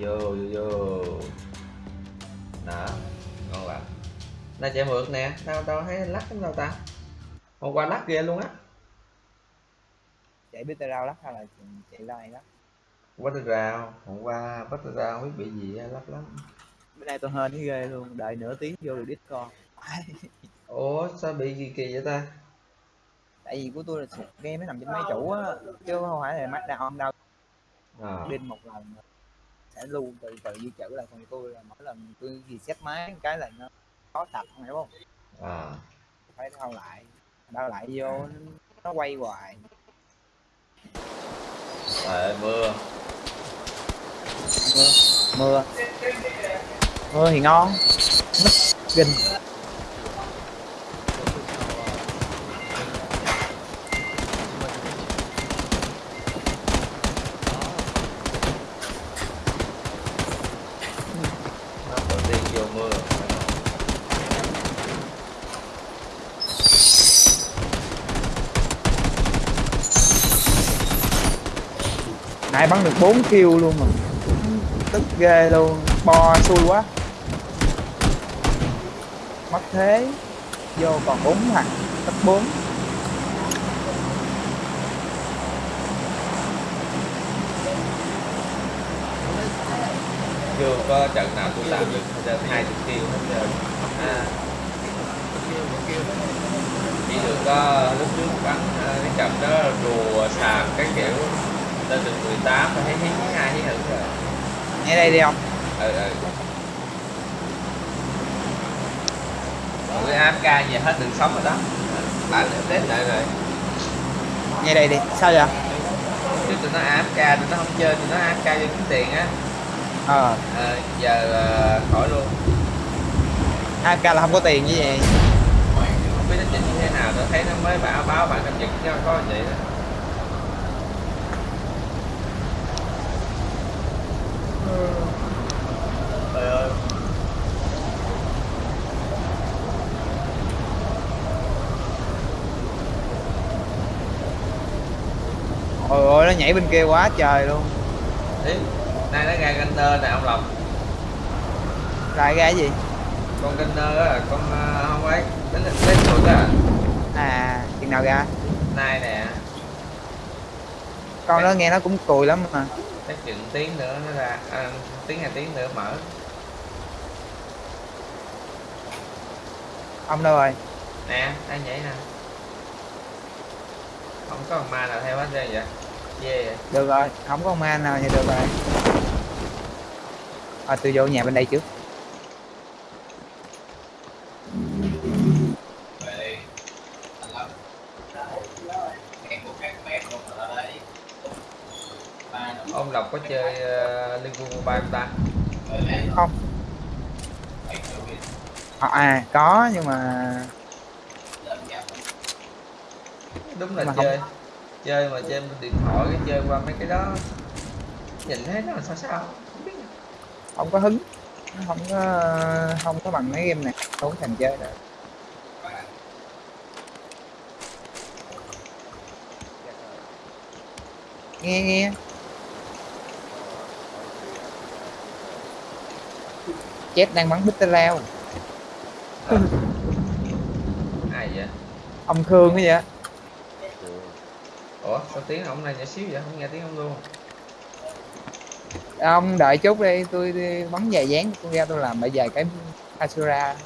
vô vô vô. Đó ngon lắm này chạy mượt nè tao tao thấy lắc lắm đâu ta. Hôm qua lắc ghê luôn á. Chạy biết tao rao lắc hay là chạy lai lắc? Bắt tay rào hôm qua bắt rào không biết bị gì á, lắc lắm. Bữa nay tôi hên cái ghê luôn đợi nửa tiếng vô được discord. Ủa sao bị gì kỳ vậy ta? Tại vì của tôi là game nó nằm trên máy chủ á chứ không phải là mắt down đâu. À, đinh một lần sẽ lưu từ từ di chữ lại còn tôi là mỗi lần tôi reset máy cái là nó khó tập hiểu không? À. phải đau lại đau lại vô nó quay hoài. Ơi, mưa. Mưa mưa. Mưa thì ngon. Mất kinh nó đầu tiên vô mưa nãy bắn được 4 kill luôn mà. Tức ghê luôn bo xui quá. Mất thế vô còn 4 thằng cấp 4 chưa có trận nào tôi làm được hai chục kill hết trơn à. chỉ được có lúc trước bắn à, cái trận đó rùa sàm cái kiểu lên được 18 và thấy hí hai hí hửng rồi. Nghe đây đi không ừ ừ. Tụi AFK về hết đường sống rồi đó. Bạn đến lại rồi. Nghe đây đi. Sao vậy? Chứ tụi nó AFK tụi nó không chơi tụi nó AFK cho kiếm tiền á. Ờ. Ờ, giờ ờ, khỏi luôn. AFK là không có tiền như vậy không biết nó chỉnh như thế nào tôi thấy nó mới báo báo bạn cập nhật cho có vậy đó trời ơi. Ôi ôi nó nhảy bên kia quá trời luôn. Ý, nay nó ra Gunner nè ông Lộc. Ra cái gì? Con Gunner á con ờ, không phải đến đến được á. À chừng nào ra? Nay nè. Con đó nghe nó cũng cùi lắm mà chắc chừng tiếng nữa nó ra à, tiếng hai tiếng nữa mở. Ông đâu rồi? Nè đang nhảy nè? Không có con ma nào theo hết trơn vậy? Vậy được rồi không có ma nào thì được rồi. À, tôi vô nhà bên đây trước ông Lộc có chơi uh, Liên Quân Mobile không ta? Không. À, à có nhưng mà đúng là Mà không- chơi. Chơi mà trên điện thoại cái chơi qua mấy cái đó. Nhìn thấy nó là sao sao không biết. Nữa. không có hứng. Không có không có bằng mấy game này. Không có thành chơi được. Nghe nghe chết đang bắn bích lao Ờ. ai vậy? Ông khương cái vậy ủa sao tiếng ông này nhỏ xíu vậy? Không nghe tiếng ông luôn. Ông đợi chút đi tôi đi bắn dài dáng tôi ra tôi làm lại vài cái Asura.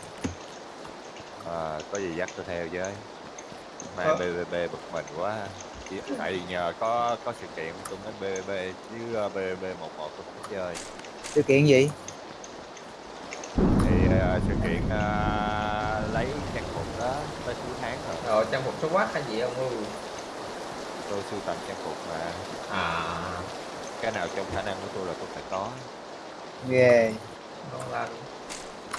À, có gì dắt tôi theo với. Mai Ờ. BBB bực mình quá. Tại vì nhờ có có sự kiện tôi mới BBB chứ ờ, BBB 11 tôi không chơi. Sự kiện gì Ờ, sự kiện ờ, lấy trang phục đó tới cuối tháng rồi. Rồi trang phục số quát hay gì ông ơi Tôi sưu tầm trang phục mà. À. Cái nào trong khả năng của tôi là tôi phải có. Ghê ngon lành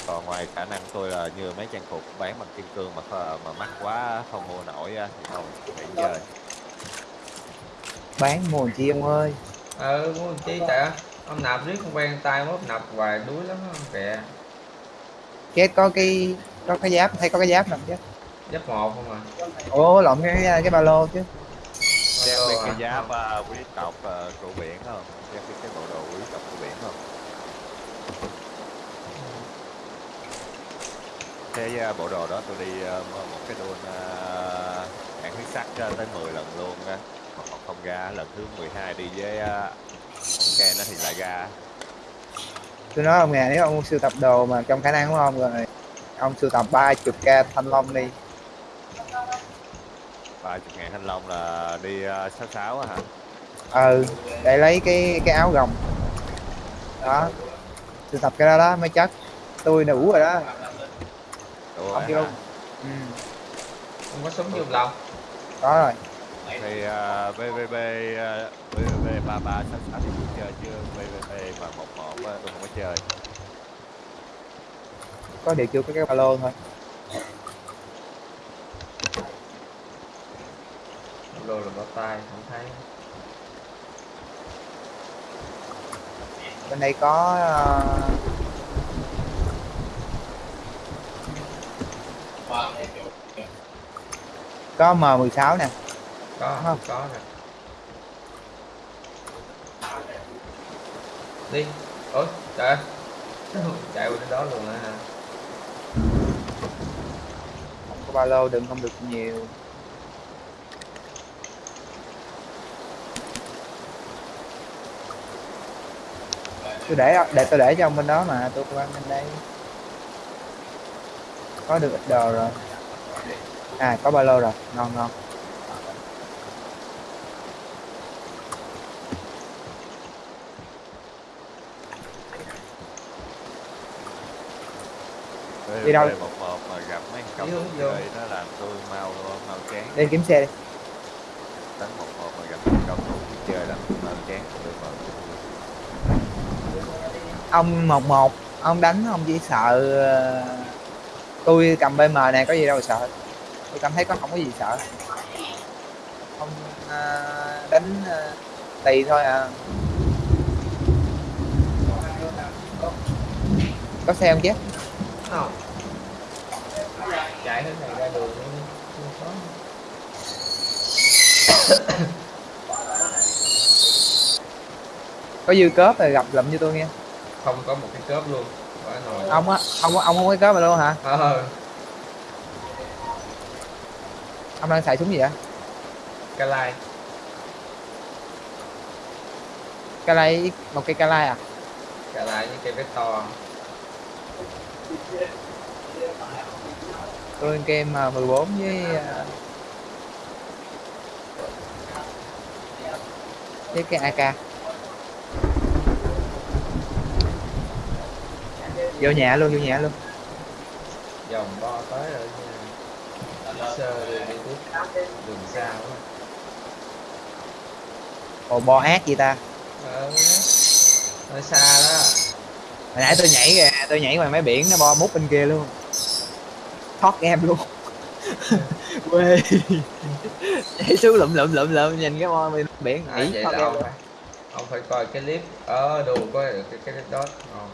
Còn ngoài khả năng tôi là như mấy trang phục bán bằng kim cương mà mà mắc quá không mua nổi thì không nghỉ chơi. Bán mua chi ông ơi? Ừ muốn chi tại ông nạp riết không quen tay mốt nạp hoài đuối lắm kìa chết có cái có cái giáp hay có cái giáp nào chết giáp một không à? Ố lộn cái cái ba lô chứ. Đeo cái giáp uh, quý tộc uh, của biển không? Đeo cái cái bộ đồ quý tộc của biển không? Cái uh, bộ đồ đó tôi đi uh, một cái đôn uh, huyết sắc uh, tới 10 lần luôn á. Uh. không ra lần thứ 12 đi với uh, cái nó thì lại ra tôi nói ông nè nếu ông sưu tập đồ mà trong khả năng của ông rồi ông sưu tập ba chục k thanh long đi. Ba chục ngàn thanh long là đi à, sáu á hả? Ừ để lấy cái cái áo gồng. Đó sưu tập cái đó đó mới chất tôi đủ rồi đó. Đủ ông rồi kêu hả? luôn ừ, không có súng dùng lòng. Có rồi. Thì uh, VVB uh, VVB ba ba sáu sáu thì tôi chơi chứ VVB mà một một không có điều chưa có cái ba lô thôi. Đồ là bao tay không thấy. Bên đây có ờ, có M16 nè. Có Không. có nè. Đi. Ôi trời ơi. Chạy qua đến đó luôn á hả không có ba lô đừng không được nhiều. Tôi để để tôi để cho ông bên đó mà, tôi qua bên đây. Có được ít đồ rồi. À có ba lô rồi. Ngon ngon. Đi đâu? Một một mà gặp mấy chơi vô. nó làm tôi mau mau chán đi kiếm xe đi. Đánh một một mà gặp công thủ chơi tôi mau chán tôi mau ông một một ông đánh ông chỉ sợ ờ, tôi cầm bm này có gì đâu sợ. Tôi cảm thấy có không có gì sợ. Ông ờ, đánh ờ, tùy thôi à. Có xe không chứ không? Chạy thế này ra đường không có có dư cớp rồi gặp lụm cho tôi nghe. Không có một cái cớp luôn. Ông á ông ông không có cớp rồi luôn hả? Ờ. Ông đang xài súng gì vậy? Cái lai. Calai một cây calai à? Cái lai với cây vector tôi game ờ, 14 với ờ, với cái AK vô nhà luôn vô nhà luôn. Dòng bo tới rồi sơ đi đi tiếp. Đường xa quá. Ồ bo ác gì ta. Ờ hơi xa đó hồi nãy tôi nhảy kìa tôi nhảy ngoài máy biển nó bo mút bên kia luôn. Thoát em luôn. Quê. Nhảy xuống lụm lụm lụm lụm nhìn cái bo bên biển. À, nhảy vậy thoát em ông luôn. phải ông phải coi cái clip ờ đồ coi cái cái đó. Ngon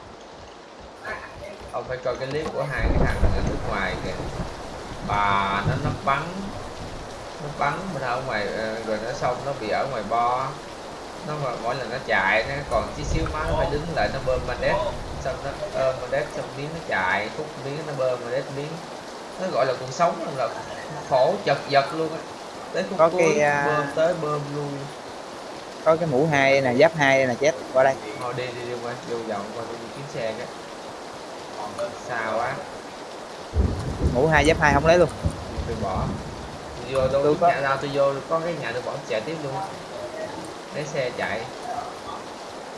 ông phải coi cái clip của hai cái thằng ở nước ngoài kìa. Bà nó nó bắn nó bắn bên ở ngoài ờ, rồi nó xong nó bị ở ngoài bo nó mà mỗi lần nó chạy nó còn tí xíu máu nó phải đứng lại nó bơm mandet xong nó ôm mandet xong miếng nó chạy khúc miếng nó bơm mandet miếng. Nó gọi là cuộc sống là khổ chật vật luôn á. Tới khúc Có cuối cái, à, bơm tới bơm lui có cái mũ hai nè giáp hai nè chết qua đây. Thôi đi đi đi qua vô vòng qua đi kiếm xe cái. Xa quá. Mũ hai giáp hai không lấy luôn. Tôi bỏ. Vô tôi Tôi có- nhà nào tôi vô có cái nhà tôi bỏ chạy tiếp luôn lấy xe chạy.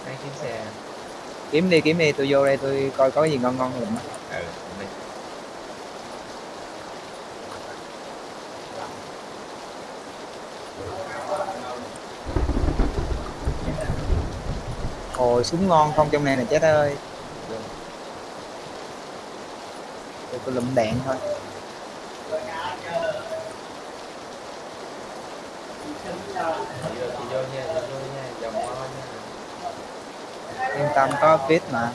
Lấy kiếm xe. Kiếm đi kiếm đi tôi vô đây tôi coi có cái gì ngon ngon á. ừ đi. ồ súng ngon không trong này nè chết ơi. Tôi lụm đạn thôi vô tôi vô nha tôi vô nha vòng mo nha yên tâm có fit mà.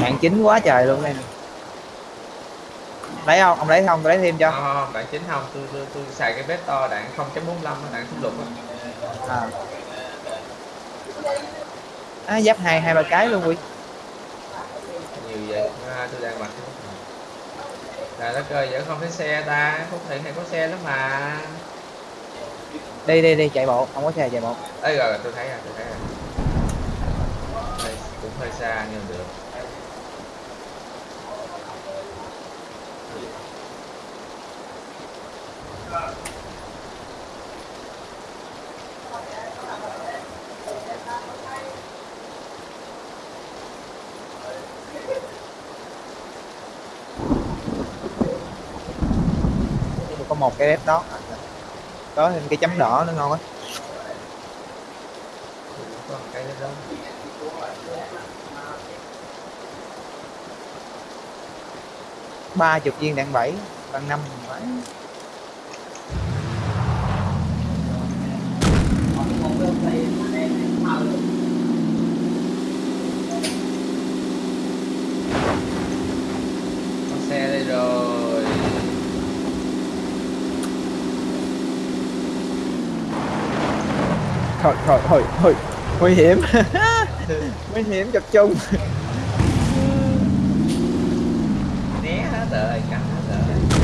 Hạng chính quá trời luôn đây lấy không? Ông lấy không? Tôi lấy thêm cho. Không không không, đạn chính không? Tôi tôi, tôi xài cái vector đạn 0.45 á, đạn súng lục à. à giáp hai hai ba cái luôn quy nhiều vậy? À, tôi đang mặc cái trời là đất ơi vẫn không thấy xe ta phúc thiện hay có xe lắm mà. Đi đi đi, chạy bộ, không có xe chạy bộ. Ấy rồi tôi thấy rồi, tôi thấy rồi. Cũng hơi xa nhưng được. Tôi một cái red đó. Có thêm cái chấm đỏ nữa ngon á cái đó ba chục viên đạn bảy bằng năm phải có xe đây rồi thôi thôi thôi thôi. Nguy hiểm. Nguy hiểm chập chung né hết rồi cắn hết rồi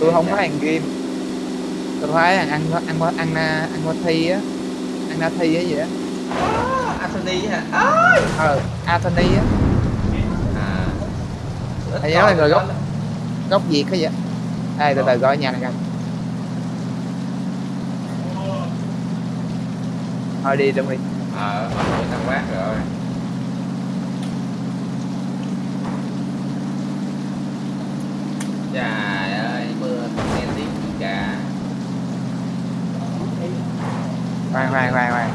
tôi không thấy hàng game. Tôi thấy hàng ăn ăn ăn ăn ăn qua thi á ăn na thi á gì á. À, Anthony hả? À, ờ Anthony á. À. Thầy coi là người gốc. gốc việt cái vậy? Đây từ từ coi nhà này coi. Thôi đi trong đi ờ người đang quát rồi trời ơi mưa không nghe tiếng gì cả khoan khoan khoan khoan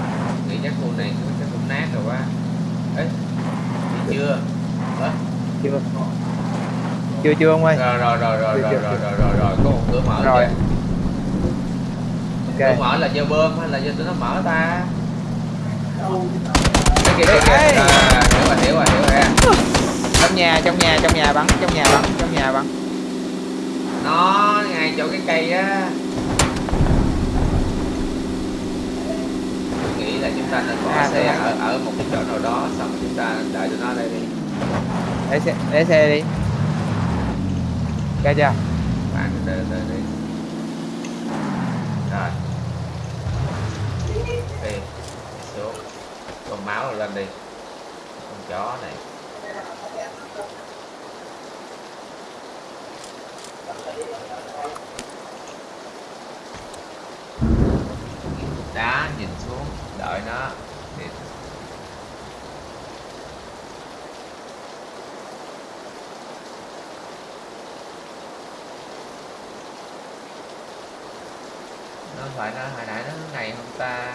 nghĩ chắc khu này chắc cũng nát rồi quá ấy đi chưa Ơ, chưa chưa chưa ông ơi rồi rồi rồi rồi rồi rồi rồi rồi rồi có một cửa mở rồi. kìa. ok. Cửa mở là do bơm hay là do tụi nó mở ta? Cái kia Ê! à, hiểu rồi hiểu rồi hiểu rồi. Trong nhà trong nhà trong nhà bắn trong nhà bắn trong nhà bắn. Nó ngay chỗ cái cây á. Nghĩ là chúng ta nên bỏ À, xe ở ở một cái chỗ nào đó xong chúng ta đợi tụi nó đây đi. Để xe để xe đi ok chưa? Bạn đợi đợi đi. Rồi. Đi, xuống. Con máu lên đi. Con chó này. Đá nhìn xuống, đợi nó. Thì không phải nó hồi nãy nó này không ta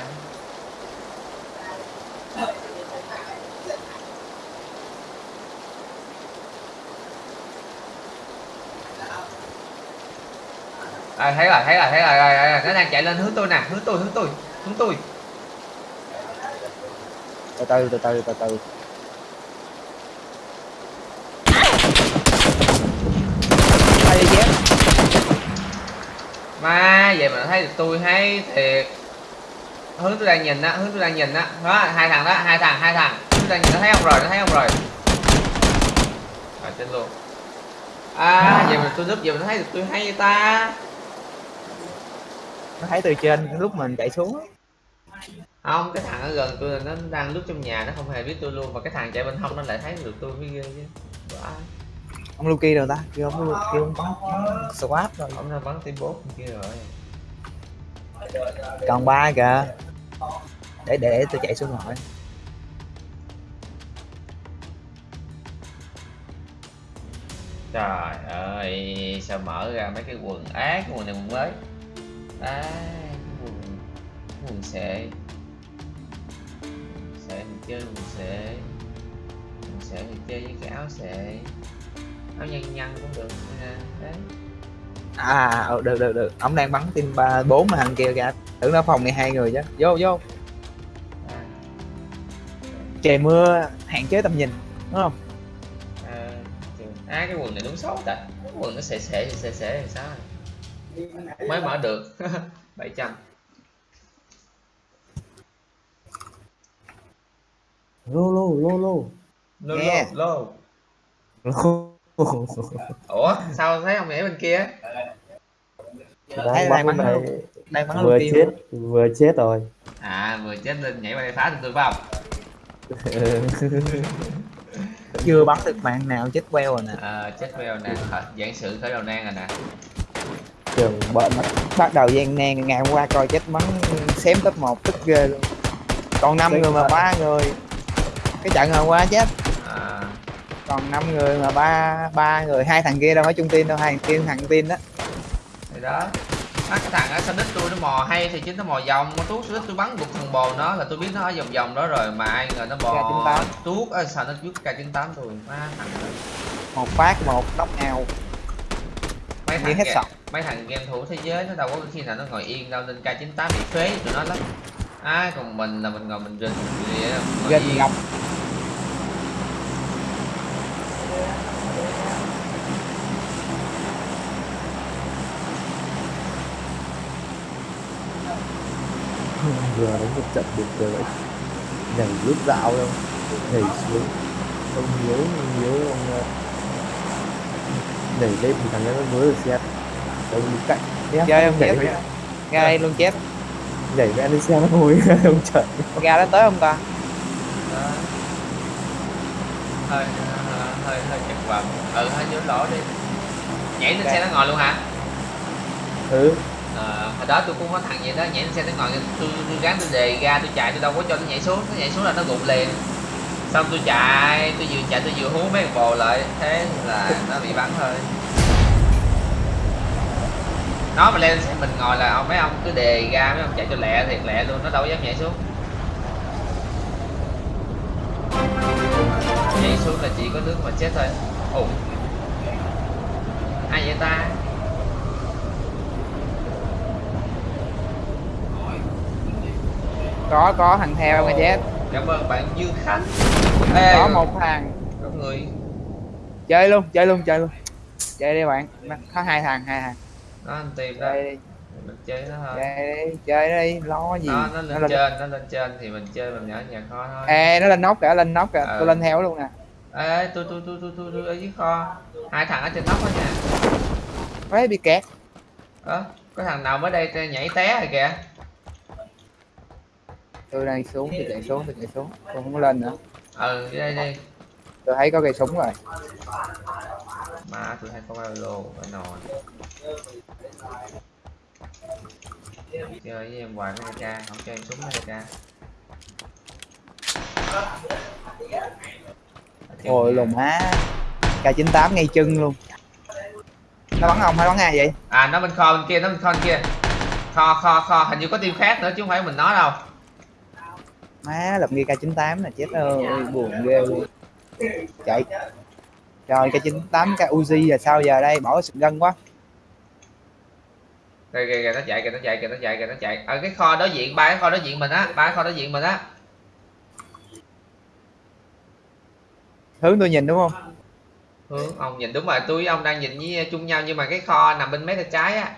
à, ờ, thấy rồi thấy rồi thấy rồi, rồi, rồi, rồi. nó đang chạy lên hướng tôi nè hướng tôi hướng tôi hướng tôi từ từ từ từ từ từ ai đi chết mà vậy mà nó thấy được tôi hay thiệt. Hướng tôi đang nhìn á hướng tôi đang nhìn á. Đó hai thằng đó hai thằng hai thằng. Tôi đang nhìn nó thấy ông rồi nó thấy ông rồi? Rồi chết luôn. À vậy mà tôi núp vậy mà nó thấy được tôi hay vậy ta? Nó thấy từ trên lúc mình chạy xuống không cái thằng ở gần tôi là nó đang lướt trong nhà nó không hề biết tôi luôn. Và cái thằng chạy bên hông nó lại thấy được tôi mới ghê chứ. Vãi. Ông Luki rồi ta. Kêu ông kêu ông bắn swap rồi. Ông nó bắn tim bốt kia rồi. Còn ba kìa. Để để, để tôi chạy xuống hỏi trời ơi sao mở ra mấy cái quần ác quần này quần mới? À quần quần xệ. Chơi quần sệ quần sệ thì chơi với cái áo sệ áo nhăn nhăn cũng được. Đấy. À ờ, được được được. Ông đang bắn team ba bốn mà thằng kia kìa. Tưởng nó phòng này hai người chứ. Vô vô. À, trời mưa hạn chế tầm nhìn đúng không? À, à cái quần này đúng xấu ta. Cái quần nó sệ thì sệ sệ thì sao? Mới mở được. 700 lô lô lô lô. Lô. Lô lô ủa sao thấy ông nhảy bên kia? Thấy đang bắn này đang bắn vừa luôn. chết vừa chết rồi. À vừa chết lên nhảy qua đây phá tôi phải không chưa bắn được mạng nào chết queo rồi nè. À, chết veo nè. Khởi- giảng sự khởi đầu nan rồi nè. Trường bận. Bắt, bắt đầu gian nan ngày hôm qua coi chết bắn xém top 1 tức ghê luôn. Còn năm người mà ba người. Cái trận hôm qua chết còn năm người mà ba ba người hai thằng kia đâu phải chung team đâu hai thằng kia thằng team đó thì đó Á, cái thằng ở Sonic tôi nó mò hay thì chính nó mò vòng mà tuốt Sonic tôi bắn gục thằng bồ nó là tôi biết nó ở vòng vòng đó rồi mà ai ngờ nó bò K98. tuốt ở Sonic giúp K98 tôi má thằng một phát một nóc ao mấy thằng hết sọc. mấy thằng game thủ thế giới nó đâu có khi nào nó ngồi yên đâu nên K98 bị phế tụi nó lắm à, còn mình là mình ngồi mình rình yên. ngọc vừa đánh một trận được rồi đấy nhảy rút dạo đâu nhảy xuống. Ông hiếu ông hiếu ông ờ, nhảy lên thì thằng ấy nó mới được xe. Ông đứng cạnh Nhé, chơi không nhảy đây luôn chết nhảy với anh lên xe nó ngồi ông trận ra đến tới không ta? Đó. hơi hơi hơi chật vật ừ hơi vô lỗ đi. Nhảy lên xe nó ngồi luôn hả? Ừ Ờ, hồi đó tôi cũng có thằng vậy đó nhảy lên xe tới ngồi tôi, tôi gắn tôi đề ra tôi chạy tôi đâu có cho nó nhảy xuống nó nhảy xuống là nó gục liền. Xong tôi chạy tôi vừa chạy tôi vừa hú mấy con bồ lại thế là nó bị bắn thôi. Nó mà lên xe mình ngồi là ông mấy ông cứ đề ra mấy ông chạy cho lẹ thiệt lẹ luôn nó đâu dám nhảy xuống. Nhảy xuống là chỉ có nước mà chết thôi. Ủa ai vậy ta? Có có thằng theo mà chết. Cảm ơn bạn Dương Khánh. Ê, có một thằng. Có người. Chơi luôn chơi luôn chơi luôn. Chơi đi bạn. Có hai thằng hai thằng. Nó anh tìm đó. Chơi đi. Mình chơi nó thôi. Chơi đi chơi đi. Lo gì? Nó, nó lên lên. trên nó lên trên thì mình chơi mình nhỏ nhặt khó thôi. Ê nó lên nóc kìa lên nóc kìa. Ờ. tôi lên theo luôn nè. Ê tôi tôi tôi tôi tôi tôi ở dưới kho. Hai thằng ở trên nóc đó nha. Đấy bị kẹt. Ơ có thằng nào mới đây nhảy té rồi kìa tôi đang xuống tôi chạy xuống tôi chạy xuống. Tôi không có lên nữa. Ừ đây đi. Tôi thấy có cây súng rồi. Mà tôi hay có bao lô phải nồi. Chơi với em hoài với ca không chơi em súng với ca. Ôi lùm má K98 ngay chân luôn. Nó bắn ông hay bắn ai vậy? À nó bên kho bên kia nó bên kho bên kia. Kho kho kho. Hình như có team khác nữa chứ không phải mình nói đâu má lập nghi K98 là chết ơi buồn ghê luôn. Chạy. Trời K98 K Uzi là sao giờ đây? Bỏ sự gân quá. Kìa kìa kìa nó chạy kìa nó chạy kìa nó chạy kìa nó chạy. Ở cái kho đối diện ba cái kho đối diện mình á ba cái kho đối diện mình á. Hướng tôi nhìn đúng không? Hướng ông nhìn đúng rồi tôi với ông đang nhìn với chung nhau nhưng mà cái kho nằm bên mé tay trái á.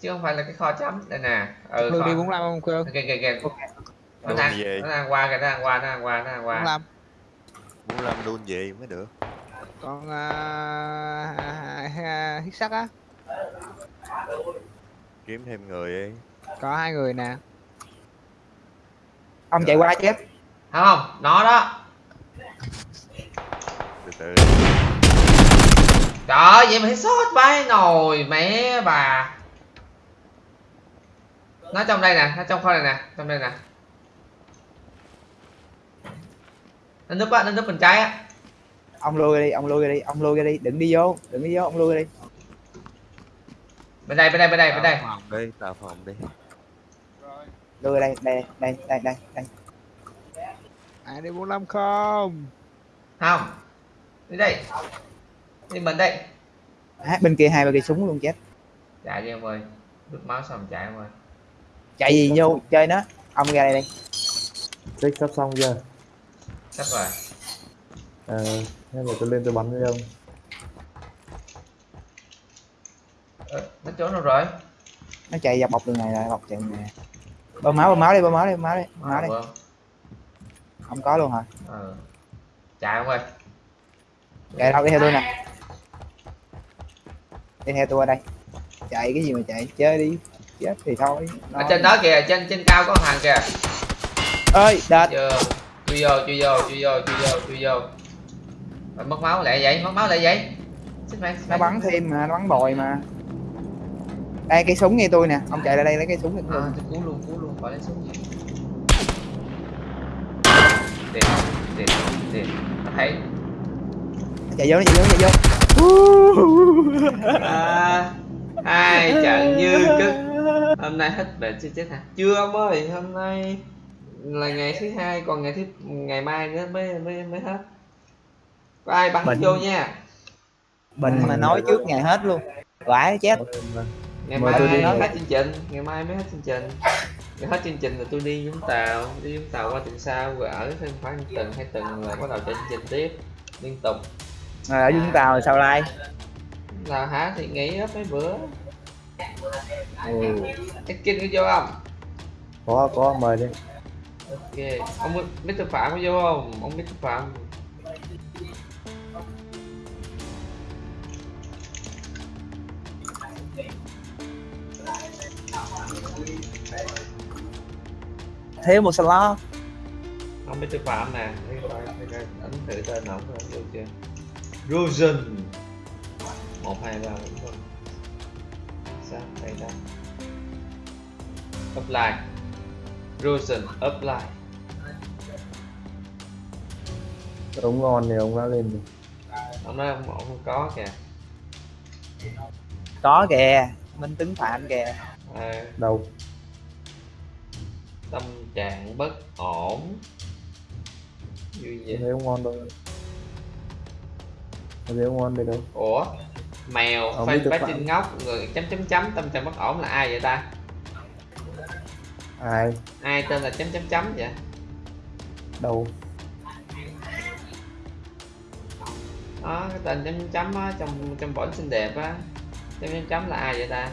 Chứ không phải là cái kho chấm. Đây nè ừ Hương kho. Đi 45 không Khương kìa kìa kìa. Nó Đun đang gì? nó đang qua kìa nó đang qua nó đang qua nó đang qua. 45 muốn làm đun gì mới được. Còn uh, hít sắt á. Kiếm thêm người đi. Có hai người nè. Ông chạy qua chết không không nó đó. Từ từ. Trời ơi vậy mà sót vãi nồi mẹ bà. Nó trong đây nè nó trong kho này nè trong đây nè nó núp á nó núp bên trái á ông lui ra đi ông lui ra đi ông lui ra đi đừng đi vô đừng đi vô ông lui ra đi. Bên đây bên đây bên đây bên đây phòng đi tạo phòng đi. Ra đây đây đây đây đây đây. Ai đi 45 không? Không. Đi đây. Đi mình đây. À, bên kia hai ba cây súng luôn chết. Chạy đi em ơi. Đứt máu xong chạy em ơi. Chạy gì vô chơi nó. Ông ra đây đi. Check sắp xong chưa sắp rồi. Ờ nên là tôi lên tôi bắn với ông Ờ, nó trốn đâu rồi? Nó chạy dọc bọc đường này rồi bọc chạy đường này. Bơm máu bơm máu đi bơm máu đi bơm máu đi bơm máu đi. Không có luôn hả? Ờ. chạy em ơi? Chạy đâu đi theo tôi nè. Đi theo tôi ở đây. Chạy cái gì mà chạy chơi đi. Chết thì thôi. Ở trên đó kìa trên trên cao có thằng kìa. Ơi đệt. Chưa chui vô chui vô chui vô chui vô chui vô. Rồi mất máu lại vậy mất máu lại vậy. Xích mày nó bắn thêm mà nó bắn bồi mà. Đây cây súng nghe tôi nè. Ông chạy ra đây lấy cây súng tôi à, tôi cứu luôn cứu luôn khỏi lấy súng gì tiền tiền tiền nó thấy chạy vô nó chạy vô nó chạy vô. À, hai trận như cức hôm nay hết bệnh chưa chết hả? Chưa ông ơi hôm nay là ngày thứ hai còn ngày thứ ngày mai nữa mới mới mới hết. Có ai bắn Bệnh. vô nha? Bệnh. Mà nói trước ngày hết luôn. Vãi chết. Ngày Mời mai tôi đi. hết chương trình. Ngày mai mới hết chương trình. Ngày hết chương trình là tôi đi vũng tàu. Đi vũng tàu qua tuần sau rồi ở thêm khoảng tuần hai tuần rồi bắt đầu chạy chương trình tiếp liên tục. Rồi ở Vũng Tàu sao lai? Là hả? Thì nghỉ hết mấy bữa. Ừ. cái kinh có vô không có có mời đi ok. Ông Mr. Phạm có vô không? Ông Mr. Phạm. Thiếu một slot. Ông Mr. Phạm nè. Ấn thử tên ổng rồi vô chưa? Rosen. Một hai ba bốn năm sáu đây đó apply Rosen apply ông ngon thì ông đã lên rồi. Ông nói ông, ông không có kìa. Có kìa minh tính phạm kìa. À, đâu? Tâm trạng bất ổn. Vui tôi vậy thấy ông ngon đâu? Thấy ông ngon đây đâu? Ủa? Mèo bá Phạm. trinh ngốc người chấm chấm chấm tâm trạng bất ổn là ai vậy ta ai? Ai tên là chấm chấm chấm vậy? Đâu? Đó cái tên chấm chấm chấm á trong trong bổn xinh đẹp á. Chấm chấm chấm là ai vậy ta?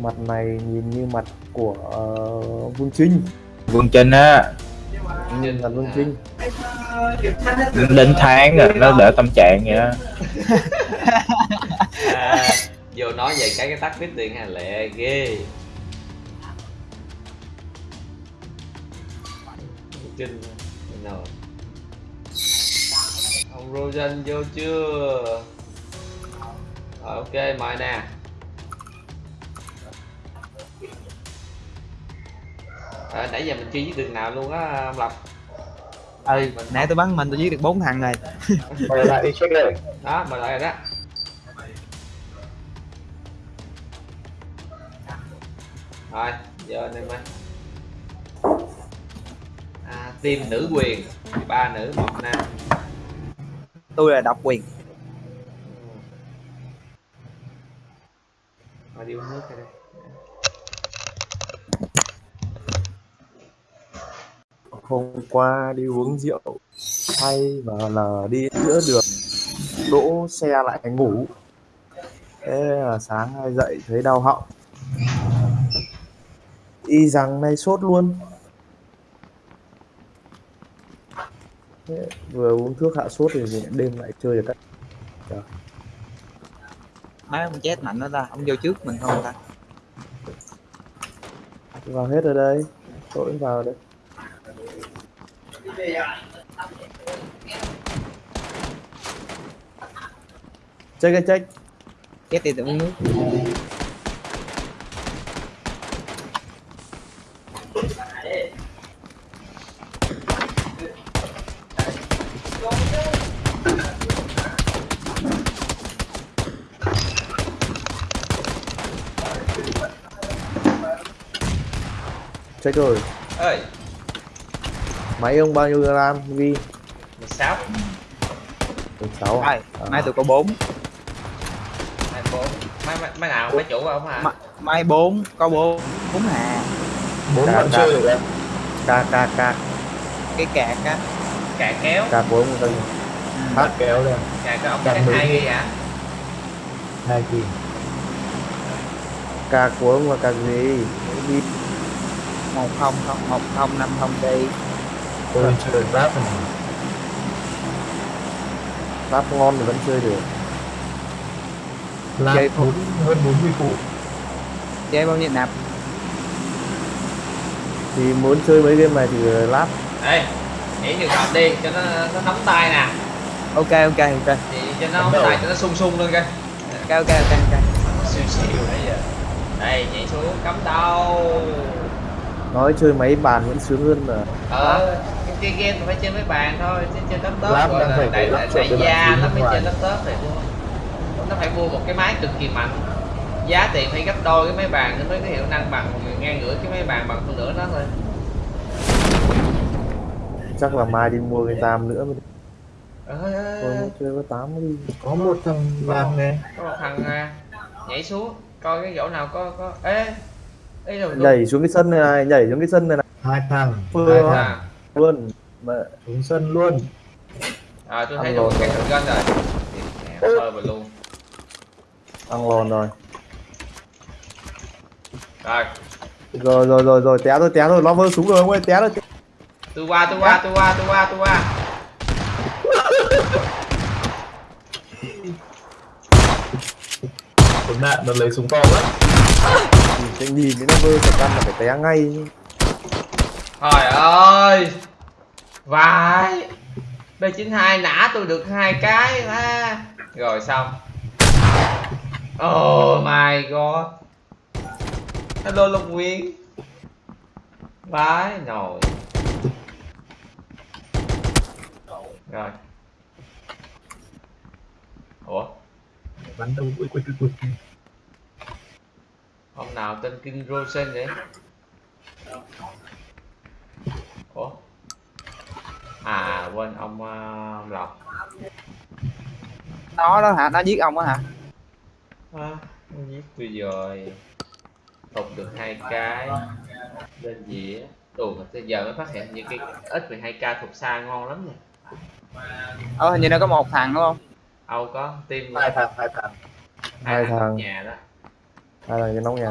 Mặt này nhìn như mặt của uh, Vương Trinh. Vương Trinh á. Trinh là Vương. Trinh. Đến tháng rồi nó đỡ tâm trạng vậy đó. À, vô nói về cái cái tắt biết tiền hà lệ ghê Trinh rồi ông Rosen vô chưa? Rồi ok mời nè. À, nãy giờ mình chưa giết đường nào luôn á ông Lập. Ừ Mình- nãy tôi bắn mình tôi giết được bốn thằng rồi. Quay lại đi check đây đó mời lại rồi đó. Rồi giờ anh em ơi team nữ quyền ba nữ một nam. Tôi là độc quyền. Rồi đi uống nước đây. Hôm qua đi uống rượu hay và là đi giữa đường đỗ xe lại ngủ. Thế là sáng nay dậy thấy đau họng. Y rằng này sốt luôn vừa uống thuốc hạ sốt thì đêm lại chơi được các mấy ông chết mạnh đó ta ông vô trước mình không ta. Vào hết rồi đây tôi cũng vào đây check cái check. Chết đi tự uống nước check rồi. Ơi máy ông bao nhiêu gram ghi 16 16 à? Ai, mai tôi có bốn. Hai bốn. Mấy mấy- mấy nào? Mấy chủ không hả? Ma- mai bốn có bốn bốn hà. Bốn bạn chơi được ca ca ca. Cái cạc á. Cạn kéo. Ca của ông tân hát kéo đây. Cạn cái ông mười hai ghi. ghi hả hai ca của ông là ca gì? Đi một không không một không năm không đi. Tôi chơi rap rap ngon thì vẫn chơi được. Chơi bốn hơn bốn mươi phụ chơi bao nhiêu nạp? Thì muốn chơi mấy game này thì lát. Ê nhảy trường hợp đi cho nó nó nóng tay nè. Ok ok ok. Thì cho nó nóng tay cho nó sung sung lên coi. Ok ok ok ok. Siêu siêu nãy giờ. Đây nhảy xuống cắm đầu nói chơi máy bàn vẫn sướng hơn là ờ cái chơi game thì phải chơi mấy bàn thôi chứ chơi laptop Lap gọi là phải đại lắp đại gia nó mới chơi laptop mua. Nó phải mua một cái máy cực kỳ mạnh. Giá tiền phải gấp đôi cái máy bàn nó mới có hiệu năng bằng ngang ngửa cái máy bàn bằng phân nửa nó thôi. Chắc là mai đi mua cái tam nữa mới ê, ê, muốn chơi có tám đi. Có một thằng làm nè. Có một thằng à, nhảy xuống coi cái chỗ nào có có ê nhảy xuống cái sân này, này nhảy xuống cái sân này, này. hai thằng Vừa hai thằng. Luôn. Mà xuống sân luôn. À tôi thấy lộn cái rồi. thằng gân rồi sơ vào luôn. Ăn lòn rồi. Rồi. Rồi rồi rồi rồi. Té rồi té rồi nó vơ súng rồi ông ơi. Té rồi tôi qua tôi qua tôi qua tôi qua tôi qua. Nạn nó lấy súng to quá cái nhìn cái nó vơ thật căn là phải té ngay. Trời ơi! Vãi! B92 nã tôi được hai cái mà rồi xong. Oh my god. Hello Lục Nguyên. Vãi nồi. Rồi. Ủa? Bắn đâu ui ui ui ui ông nào tên King Rosen vậy? Ủa? À quên ông, ờ, ông lộc. Nó đó hả? Nó giết ông á hả? À, ông giết tôi rồi. Tục được hai cái. Lên mà tới giờ mới phát hiện những cái X12K thuộc xa ngon lắm nha ờ hình như nó có một thằng đúng không? Âu có tim hai thằng hai thằng Hai thằng. nhà đó hay là cái nóc nhà.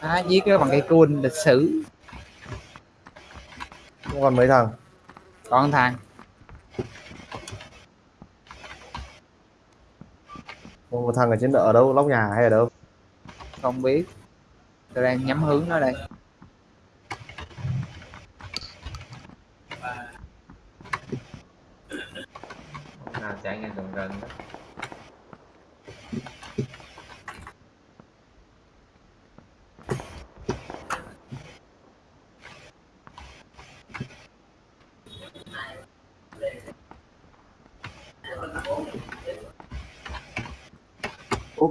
À, giết bằng cây cun lịch sử. Còn mấy thằng? Còn thằng. Còn một thằng ở trên ở đâu nóc nhà hay ở đâu? Không biết. Tôi đang nhắm hướng nó đây. Nào chạy ngang gần gần đó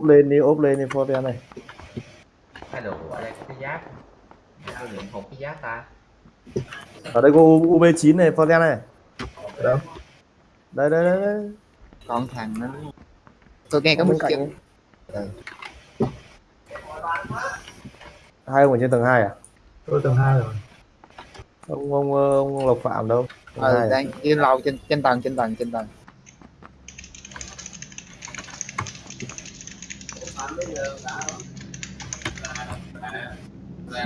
úp lên đi úp lên đi Forten này. Cái đồ ở đây có cái giáp. Tôi lượm hụt cái giáp ta. Ở đây có U- UB9 này Forten này. Ở đâu? Đây đây đây, đây. còn thằng nó tôi nghe có một cạnh chữ ấy. hai ông ở trên tầng 2 à? Tôi tầng hai rồi. Ông ông ông Lộc Phạm đâu? Ờ à? đang trên lầu trên trên tầng trên tầng trên tầng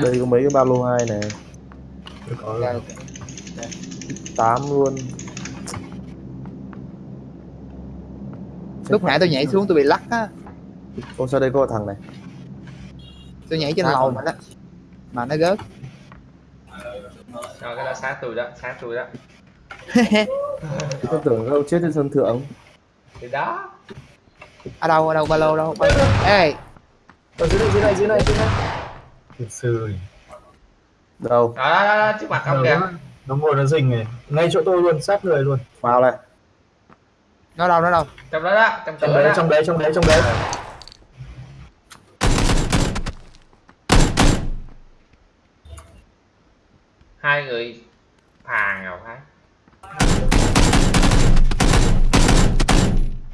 đây có mấy cái ba lô hai này. Tám luôn. Lúc nãy tôi nhảy xuống tôi bị lắc á. Ô sao đây có thằng này? Tôi nhảy trên lầu mà đó. Mà nó gớt rồi cái đó sát tôi đó sát tôi đó. Tôi tưởng đâu chết trên sân thượng. Thì đó. Ở đâu ở đâu? Ba lô đâu? Ba lô. ê ở dưới này dưới này dưới này dưới này. Thực sự đâu? Đó đó, đó, đó trước mặt ông kìa. nó ngồi nó rình này. Ngay chỗ tôi luôn sát người luôn. Vào này. Nó đâu nó đâu? Trong đó đó trong trong đấy đó trong đấy trong đấy trong đấy. Hai hai người phàn rồi phải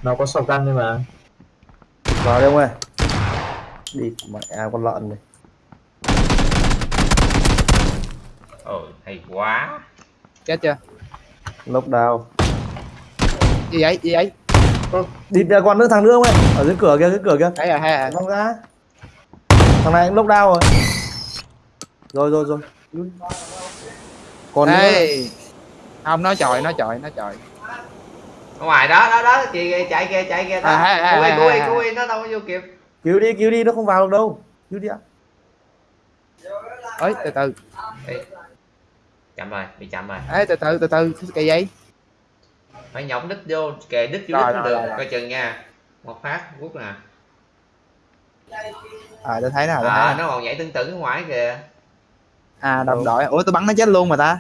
nó có sọc gan nhưng mà. Vào đi ông ơi đi mẹ con lợn này. Ôi hay quá. Chết chưa? Lốc đao. Gì vậy? Gì vậy? Ơ, đi ra con nữa thằng nữa ông ơi ở dưới cửa kia dưới cửa kia. Thấy rồi thấy rồi. Không ra thằng này lốc đao rồi. Rồi rồi rồi. Còn nữa. Không nó chọi nó chọi nó chọi. Ở ngoài đó đó đó. Chị kìa, chạy kia chạy kia À, à, à, cúi à, cúi à. cúi nó đâu có vô kịp cứu đi cứu đi nó không vào được đâu. Cứu đi ạ. Ơi từ từ. Ê, chậm rồi bị chậm rồi. Ê từ từ từ từ cái gì phải nhổng đít vô kề đít vô đít được coi chừng nha. Một phát rút nè. À tôi thấy tôi thấy à, nè. nó còn nhảy tửng ở ngoài kìa. À đồng đội. Ủa tôi bắn nó chết luôn mà ta.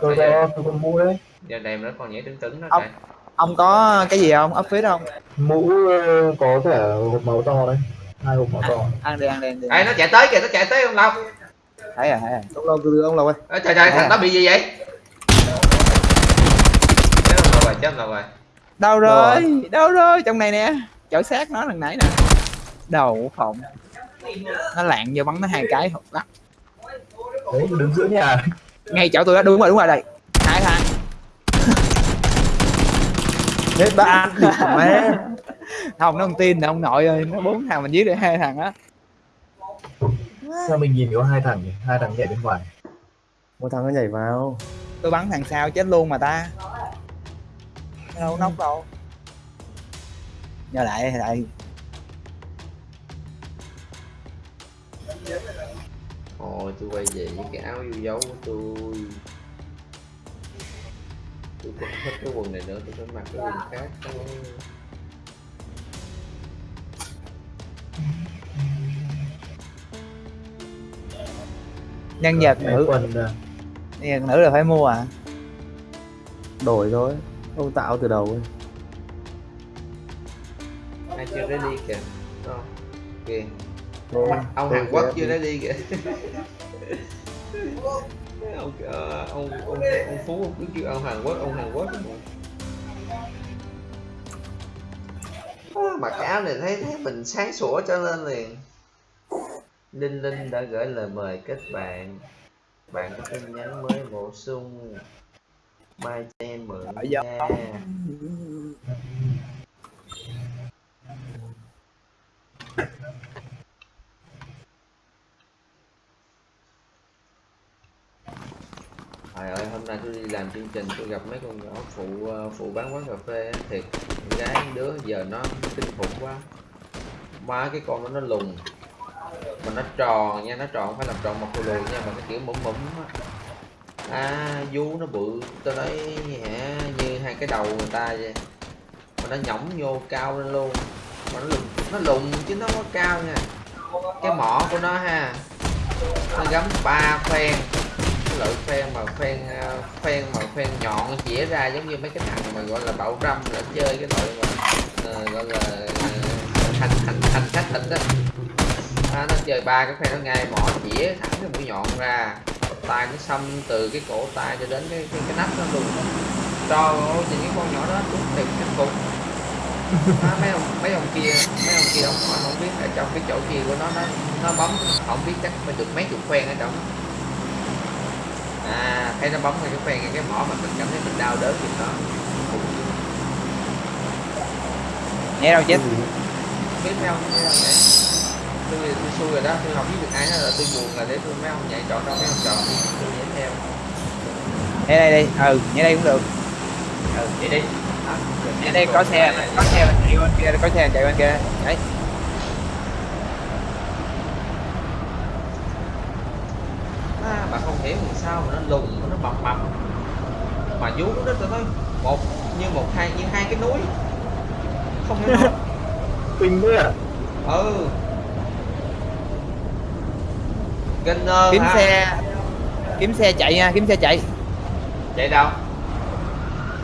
Tôi có tôi mũ đấy. Giờ này nó còn nhảy tưng tửng nó Ông- kìa ông có cái gì không? Ấp phía không? Mũ ờ, có cả hộp màu to đấy. Hai hộp màu to. Ăn đi ăn đi ăn đi. Ê, nó chạy tới kìa nó chạy tới ông Lộc thấy rồi thấy rồi. Ông từ ông lâu ơi. Ê, trời trời thằng À. đó bị gì vậy? Chết ông rồi chết ông rồi. Đâu rồi? Đâu rồi? Trong này nè. Chở xác nó lần nãy nè. Đầu phòng. Nó lạng vô bắn nó hai cái. Hụt lắc đấy đứng giữa nhà. Ngay chỗ tôi đó. Đúng rồi đúng rồi đây. Hai thằng hết ba ăn thịt của mẹ không nó không tin là ông nội ơi nó bốn thằng mình giết được hai thằng á. Sao mình nhìn có hai thằng nhỉ? Hai thằng nhảy bên ngoài. Một thằng nó nhảy vào. Tôi bắn thằng sau chết luôn mà ta. Nó đâu nóc đâu. Nhờ lại lại. Ôi tôi quay về với cái áo yêu dấu của tôi Tôi không thích cái quần này nữa, tôi phải mặc cái quần khác thôi nhân vật Cái nữ. quần nhân vật nữ là phải mua à? Đổi thôi ông tạo từ đầu ấy. Ai chưa ready kìa không? Kìa. Thôi, Ông Hàn Quốc sẽ- chưa ready kìa ông, ờ, ông, ông, ông Phú cứ kêu ông Hàn Quốc, ông Hàn Quốc À, Mặc áo này thấy, thấy mình sáng sủa cho nên liền. Linh Linh đã gửi lời mời kết bạn. Bạn có tin nhắn mới bổ sung. Mai cho em mượn nha Trời ơi, hôm nay tôi đi làm chương trình tôi gặp mấy con nhỏ phụ ờ, phụ bán quán cà phê thiệt con gái đứa giờ nó kinh khủng quá. Má cái con nó nó lùn mà nó tròn nha nó tròn không phải làm tròn một lùi lùn nha mà cái kiểu mẫm mẫm á. À vú nó bự tôi nói hả như hai cái đầu người ta vậy. Mà nó nhõng vô cao lên luôn mà nó lùn nó lùn chứ nó có cao nha. Cái mỏ của nó ha nó gắm ba phen loại phen mà phen phen ờ, mà phen nhọn chĩa ra giống như mấy cái thằng mà gọi là bạo râm là chơi cái loại mà ờ, gọi là thành hành hành hành khách thịt đó. À, nó chơi ba cái phen nó ngay mỏ chĩa thẳng cái mũi nhọn ra tay nó xăm từ cái cổ tay cho đến cái cái, cái nách nó luôn. Cho thì cái con nhỏ đó đúng thiệt kinh khủng à, mấy ông mấy ông kia mấy ông kia ông không biết ở trong cái chỗ kia của nó nó nó bấm không biết chắc phải được mấy chục phen ở trong thấy nó bấm ngay cái ngay cái mỏ mà mình cảm thấy mình đau đớn thì nó nhé đâu chết? Biết mấy ông thấy không vậy tôi tôi xui rồi đó tôi không biết được ai là tôi buồn là để tôi mấy ông nhảy chọn đâu mấy ông chọn tôi nhảy theo. Nhé đây đi. Ừ nhé đây cũng được. Ừ vậy đi. Rồi nhé đây có xe có xe chạy bên kia có xe chạy bên kia. Đấy. À, mà không hiểu làm sao mà nó lùn mà nó mập mập mà vú nó tôi nói một như một hai như hai cái núi không hiểu đâu kinh đấy à ừ Gunner kiếm hả? xe kiếm xe chạy nha kiếm xe chạy chạy đâu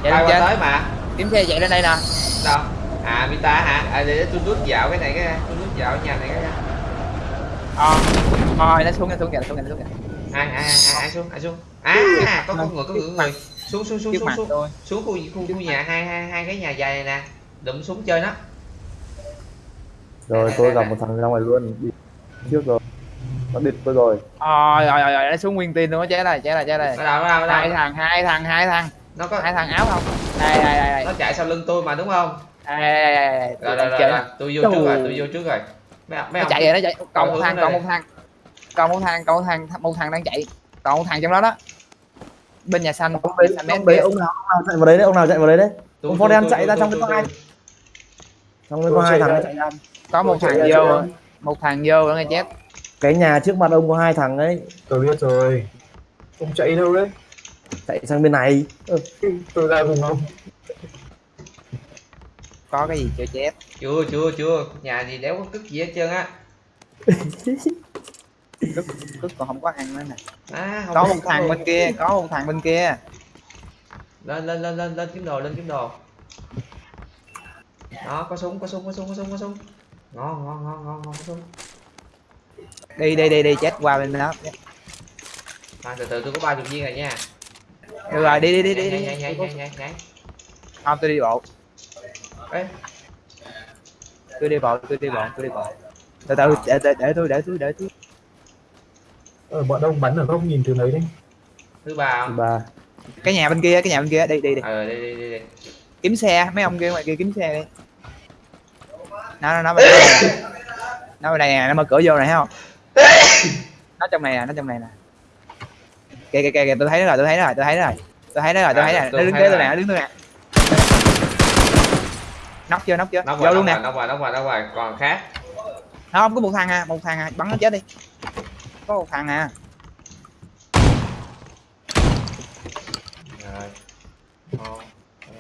chạy lên qua trên tới mà kiếm xe chạy lên đây nè đâu à Vita hả à để, tôi nút dạo cái này cái tôi nút dạo nhà này cái ờ ờ nó xuống nó xuống kìa nó xuống kìa nó xuống kìa ai ai, ai xuống ai xuống à có có người có người có người xuống xuống xuống xuống xuống. tôi xuống khu khu khu nhà hai hai hai cái nhà dài này nè. Đụng xuống chơi nó. Rồi tôi gặp một thằng ra ngoài luôn. Đi trước rồi. Nó địt tôi rồi. Rồi rồi rồi nó xuống nguyên tin luôn á chế này chế này chế này hai thằng hai thằng hai thằng. Nó có hai thằng áo không? Đây đây đây đây. Nó chạy sau lưng tôi mà đúng không? Đây đây đây đây. Rồi rồi rồi, tôi vô trước rồi tôi vô trước rồi. Mấy ông- mấy chạy rồi nó chạy. Còn một thằng còn một thằng. Còn một thằng còn một thằng một thằng đang chạy. Còn một thằng trong đó đó bên nhà xanh ông đấy ông đấy ông nào ông nào chạy vào đấy đấy ông nào chạy vào đấy đấy. Tôi, ông tôi, chạy tôi, ra tôi, trong cái tôi, vai. trong cái có hai thằng chạy ra. có một thằng vô một thằng vô nữa nghe chết. Cái nhà trước mặt ông có hai thằng ấy. Tôi biết rồi. Ông chạy đâu đấy? Chạy sang bên này. Ừ. tôi ra cùng ông. Có cái gì chưa chết? Chưa chưa chưa. Nhà gì đéo có cất gì hết trơn á cứ còn không có ăn nữa nè. À, không có có- một thằng bên kia có một thằng bên kia. Lên lên lên lên lên kiếm đồ lên kiếm đồ. Đó có súng có súng có súng có súng có súng. Ngon ngon ngon ngon ngon có súng. Đi đi đi đi chết qua bên đó. À, từ từ tôi có ba chục viên rồi nha. Được rồi đi đi đi đi đi. không tôi đi bộ. Ê, tôi đi bộ tôi đi bộ tôi đi bộ. Từ từ để để để tôi để tôi để tôi ờ, bọn ông bắn ở góc nhìn từ đấy đấy? Thứ ba thứ không? ba. Cái nhà bên kia cái nhà bên kia đi đi đi ờ đi đi đi đi kiếm xe mấy ông kia ngoài kia kiếm xe đi. Nó nó nó bên đây nó bên đây nè nó mở cửa vô này thấy không? Nó trong này nè nó trong này nè. Kìa kìa kìa tôi thấy nó rồi tôi thấy nó rồi tôi thấy nó rồi. Tôi thấy nó rồi tôi thấy nè nó đứng kế tôi nè nó đứng tôi nè. Nóc chưa nóc chưa nó vô nó luôn nè. ngoài nó ngoài nó ngoài nó ngoài. Còn khác. Không có một thằng à một thằng à bắn nó chết đi có một thằng à. Rồi.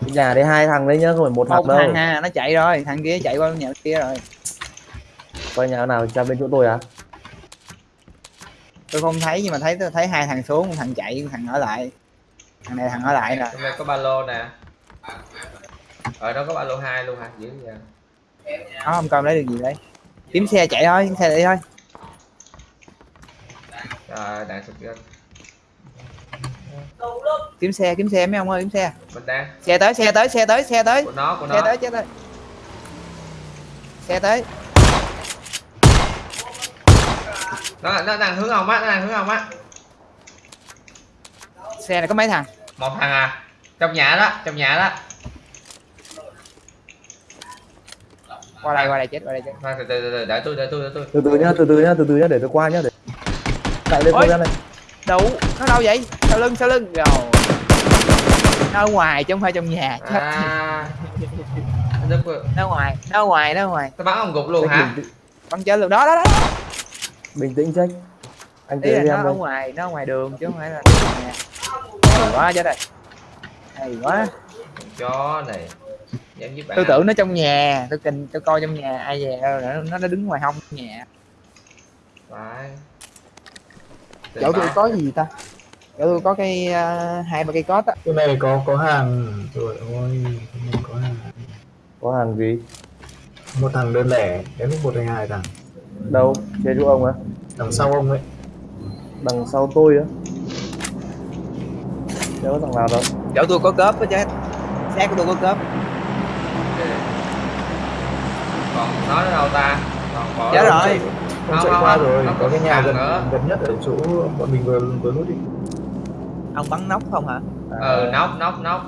Nhà đấy hai thằng đấy nhá không phải một một thằng đâu. thằng à nó chạy rồi thằng kia chạy qua nhà kia rồi. Coi nhà nào ra bên chỗ tôi à? Tôi không thấy nhưng mà thấy tôi thấy hai thằng xuống một thằng chạy một thằng ở lại. Thằng này thằng ở lại trong đây có ba lô nè. Ở đó có ba lô hai luôn hả? Dữ vậy. Không coi lấy được gì đấy kiếm xe chạy thôi kiếm xe đi thôi rồi đạn sụp ra kiếm xe kiếm xe mấy ông ơi kiếm xe. Mình đang xe tới xe tới xe tới xe tới. Của nó của xe nó. tới xe tới. Xe tới. Nó nó đang hướng ông á nó đang hướng ông á. Xe này có mấy thằng? Một thằng à. Trong nhà đó trong nhà đó. Qua đây qua đây chết qua đây chết. Từ từ từ đợi tôi đợi tôi đợi tôi. Từ từ nhá từ từ nhá từ từ nhá để tôi qua nhá để chạy lên Ôi. này. Đủ nó đâu vậy? Sau lưng sau lưng. Rồi. Nó ở ngoài chứ không phải trong nhà. Chết à nó ở ngoài nó ở ngoài nó ở ngoài. Tôi bắn ông gục luôn hả? bắn chết luôn. Đó đó đó. Bình tĩnh check anh ý là nó ở ngoài nó ở ngoài đường chứ không phải là trong nhà. Hay quá chết rồi. Hay quá. Chó này. Dám giúp bạn. Tôi tưởng nó trong nhà. Tôi kình tôi coi trong nhà ai về đâu nó nó đứng ngoài hông nhà. Phải chỗ tôi có gì ta? Chỗ tôi có cái ờ, hai ba cây cốt á. Cái này có có hàng. Rồi ôi cái này có hàng. Có hàng gì? Một thằng đơn lẻ đến lúc một hay hai thằng. Đâu? Trên chỗ ông á? Đằng sau ông ấy. Đằng sau tôi á? Đâu có thằng nào đâu. Chỗ tôi có cớp á chết xe của tôi có cớp còn nó ở đâu ta? Còn bỏ chết rồi Không, chạy không, qua không, rồi có cái nhà gần nữa. gần nhất ở chỗ bọn mình vừa vừa nút đi. Ông bắn nóc không hả? Ừ nóc nóc nóc.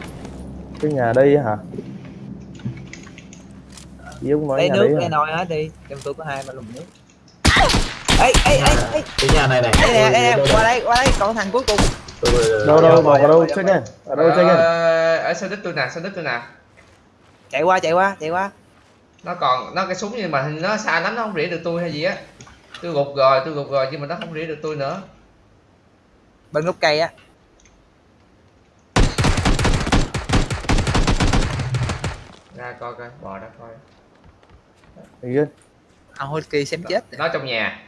Cái nhà đây á hả? Ý ông nói lấy nước hả? nồi hết đi. Trong tôi có hai ba lùng nước. Ê ê ê ê. cái nhà này này. Đây nè đây nè qua đây qua đây. Còn thằng cuối cùng. Rồi, rồi, đâu rồi. đâu vào vào đâu? Check này ở đâu check Ờ, ở sau đít tôi nè sau đít tôi nè. Chạy qua chạy qua chạy qua. Nó còn nó cái súng nhưng mà nó xa lắm nó không rỉa được tôi hay gì á tôi gục rồi tôi gục rồi nhưng mà nó không rỉa được tôi nữa. Bên gốc cây á. Ra coi coi bò ra coi. Thấy chưa? ông hôi kỳ xem chết nó trong nhà.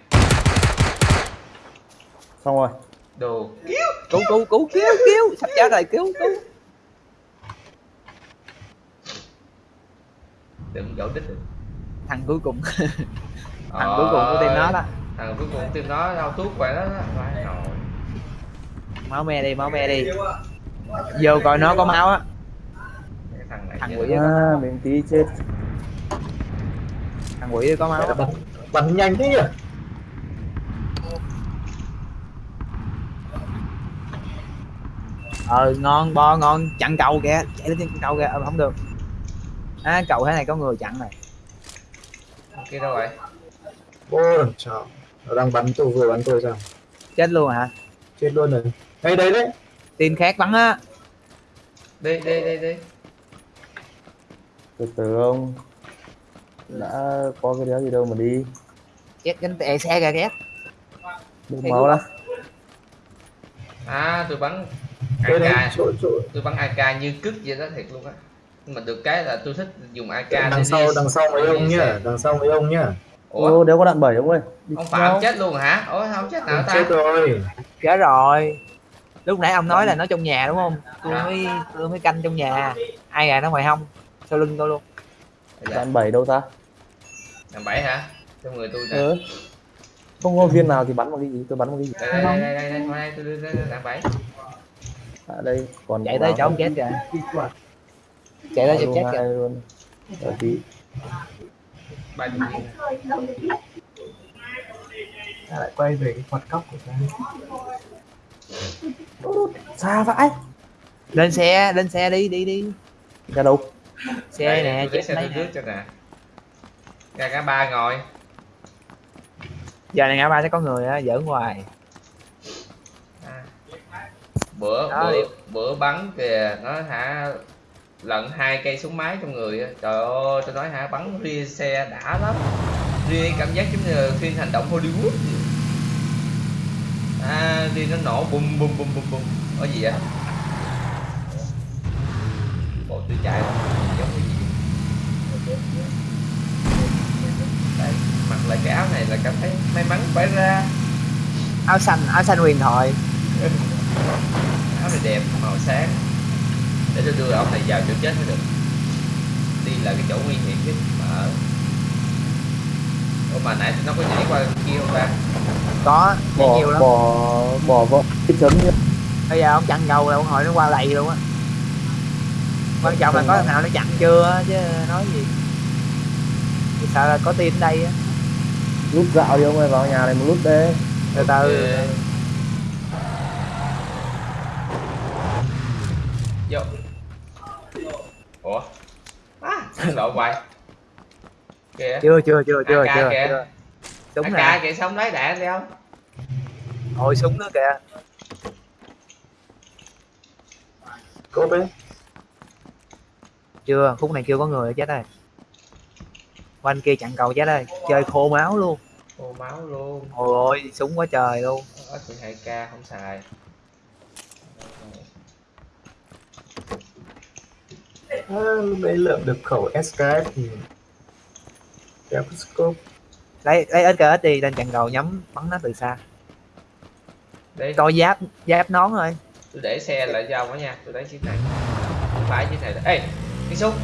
Xong rồi. Đồ. Cứu cứu cứu cứu cứu sắp chết rồi cứu cứu. Đừng dỗ đít được. Thằng cuối cùng thằng cuối cùng của team nó đó. Thằng cuối cùng team nó đau thuốc vậy đó phải rồi. Máu me đi máu me đi. Vô coi nó có máu á. Thằng này Thằng quỷ à mình tí chết. Thằng quỷ có máu bắn bắn nhanh thế nhỉ? Ờ ngon bo ngon. Chặn cầu kìa. Chạy lên chặn cầu kìa. Ờ, không được. À, cầu thế này có người chặn này. Kia đâu vậy ô làm sao nó đang bắn tôi vừa bắn tôi sao? Chết luôn hả? Chết luôn rồi. Đây đấy team khác bắn á. Đi đi đi đi từ từ ông đã có cái đéo gì đâu mà đi. Chết cánh tệ xe kìa ghét. Ê, máu ra à tôi bắn đây đây. AK chỗ chỗ. Tôi bắn AK như cứt vậy đó thiệt luôn á. Nhưng mà được cái là tôi thích dùng AK đằng sau đằng sau mấy ông nhá. đằng sau mấy ông nhá ủa? Ô đéo có đạn bảy ông ơi. Đi ông phạm chết luôn hả? Ủa không chết nào ta? chết rồi. Chết rồi. Lúc nãy ông nói là nó trong nhà đúng không? Tôi À. mới tôi mới canh trong nhà. Ai gà nó ngoài hông? Sau lưng tôi luôn. Dạ. đạn bảy đâu ta? Thằng bảy hả? Trong người tôi nè. Ừ. không có viên nào thì bắn bằng cái gì? Tôi bắn bằng cái gì? Đây đây đây đây đây đây, đây tôi đưa thằng bảy. À đây. Còn chạy tới chỗ ông chết kìa. Chạy tới chỗ chết kìa. ở tí chục viên Ta lại quay về cái quạt cóc của ta. Xa vãi. Lên xe lên xe đi đi đi. Ra đâu xe Đây, nè lấy chết xe tôi nè. trước cho nè. Ra cả ba ngồi. Giờ này ngã ba sẽ có người á giỡn hoài. À. bữa Đó, bữa đi. bữa bắn kìa nó hả lận hai cây súng máy trong người trời ơi tôi nói hả bắn ria xe đã lắm. Ria cảm giác giống như phim hành động Hollywood. Vậy. à ria nó nổ bum bum bum bum bum có gì á bộ tôi chạy giống cái gì? Đấy, mặc lại cái áo này là cảm thấy may mắn phải ra. Áo xanh áo xanh huyền thoại. Áo này đẹp màu sáng để tôi đưa ông này vào chỗ chết mới được. Đi là cái chỗ nguy hiểm nhất mà ở. Ủa mà nãy nó có nhảy qua kia không ta? Có. Bỏ nhiều lắm. bỏ bỏ vợ cái chấm nhá bây giờ ông chặn cầu là ông hỏi nó qua lầy luôn á. Quan trọng là có thằng nào nó chặn chưa chứ nói gì. Tôi sợ là có ở đây á. Lúc dạo đi ông ơi vào nhà này một lúc đấy từ từ. Ok. vô ủa? À, lộ hoài kìa. Chưa chưa chưa chưa AK chưa kìa. chưa. Súng nè. kìa xong lấy đạn đi không? Hồi súng nữa kìa. Cốp ấy chưa khúc này chưa có người chết rồi quanh kia chặn cầu chết rồi chơi khô máu luôn. Ô máu luôn. Ôi ôi súng quá trời luôn. Ở 12k không xài à, lúc đấy lượm được khẩu SKS thì kéo cái scope. Lấy lấy SKS đi lên chặn cầu nhắm bắn nó từ xa. Đây coi giáp giáp nón thôi. tôi để xe lại cho ông đó nha tôi lấy chiếc này. Tôi phải chiếc này ê tiếng súng.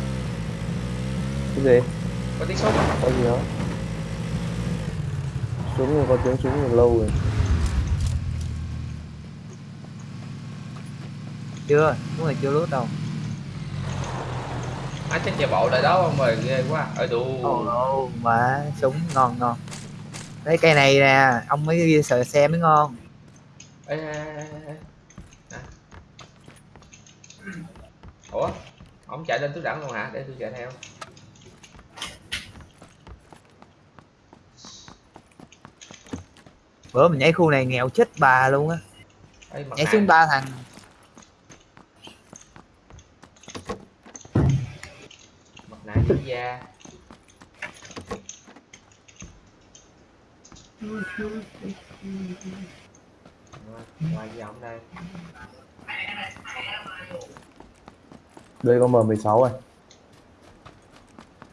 Cái gì? Có tiếng súng. Có gì đó. Súng rồi có tiếng súng từ lâu rồi. Chưa đúng rồi chưa lướt đâu à chắc chạy bộ lại đó ông ơi ghê quá. Ở đủ ồ mà súng ngon ngon. Lấy cây này nè ông mới sợ xe mới ngon. Ê, ê, ê, ê. À. ủa ông chạy lên túi đẳng luôn hả? Để tôi chạy theo. Bữa mình nhảy khu này nghèo chết bà luôn á. Nhảy xuống ba thằng quốc gia qua với ông đây đây có M16 rồi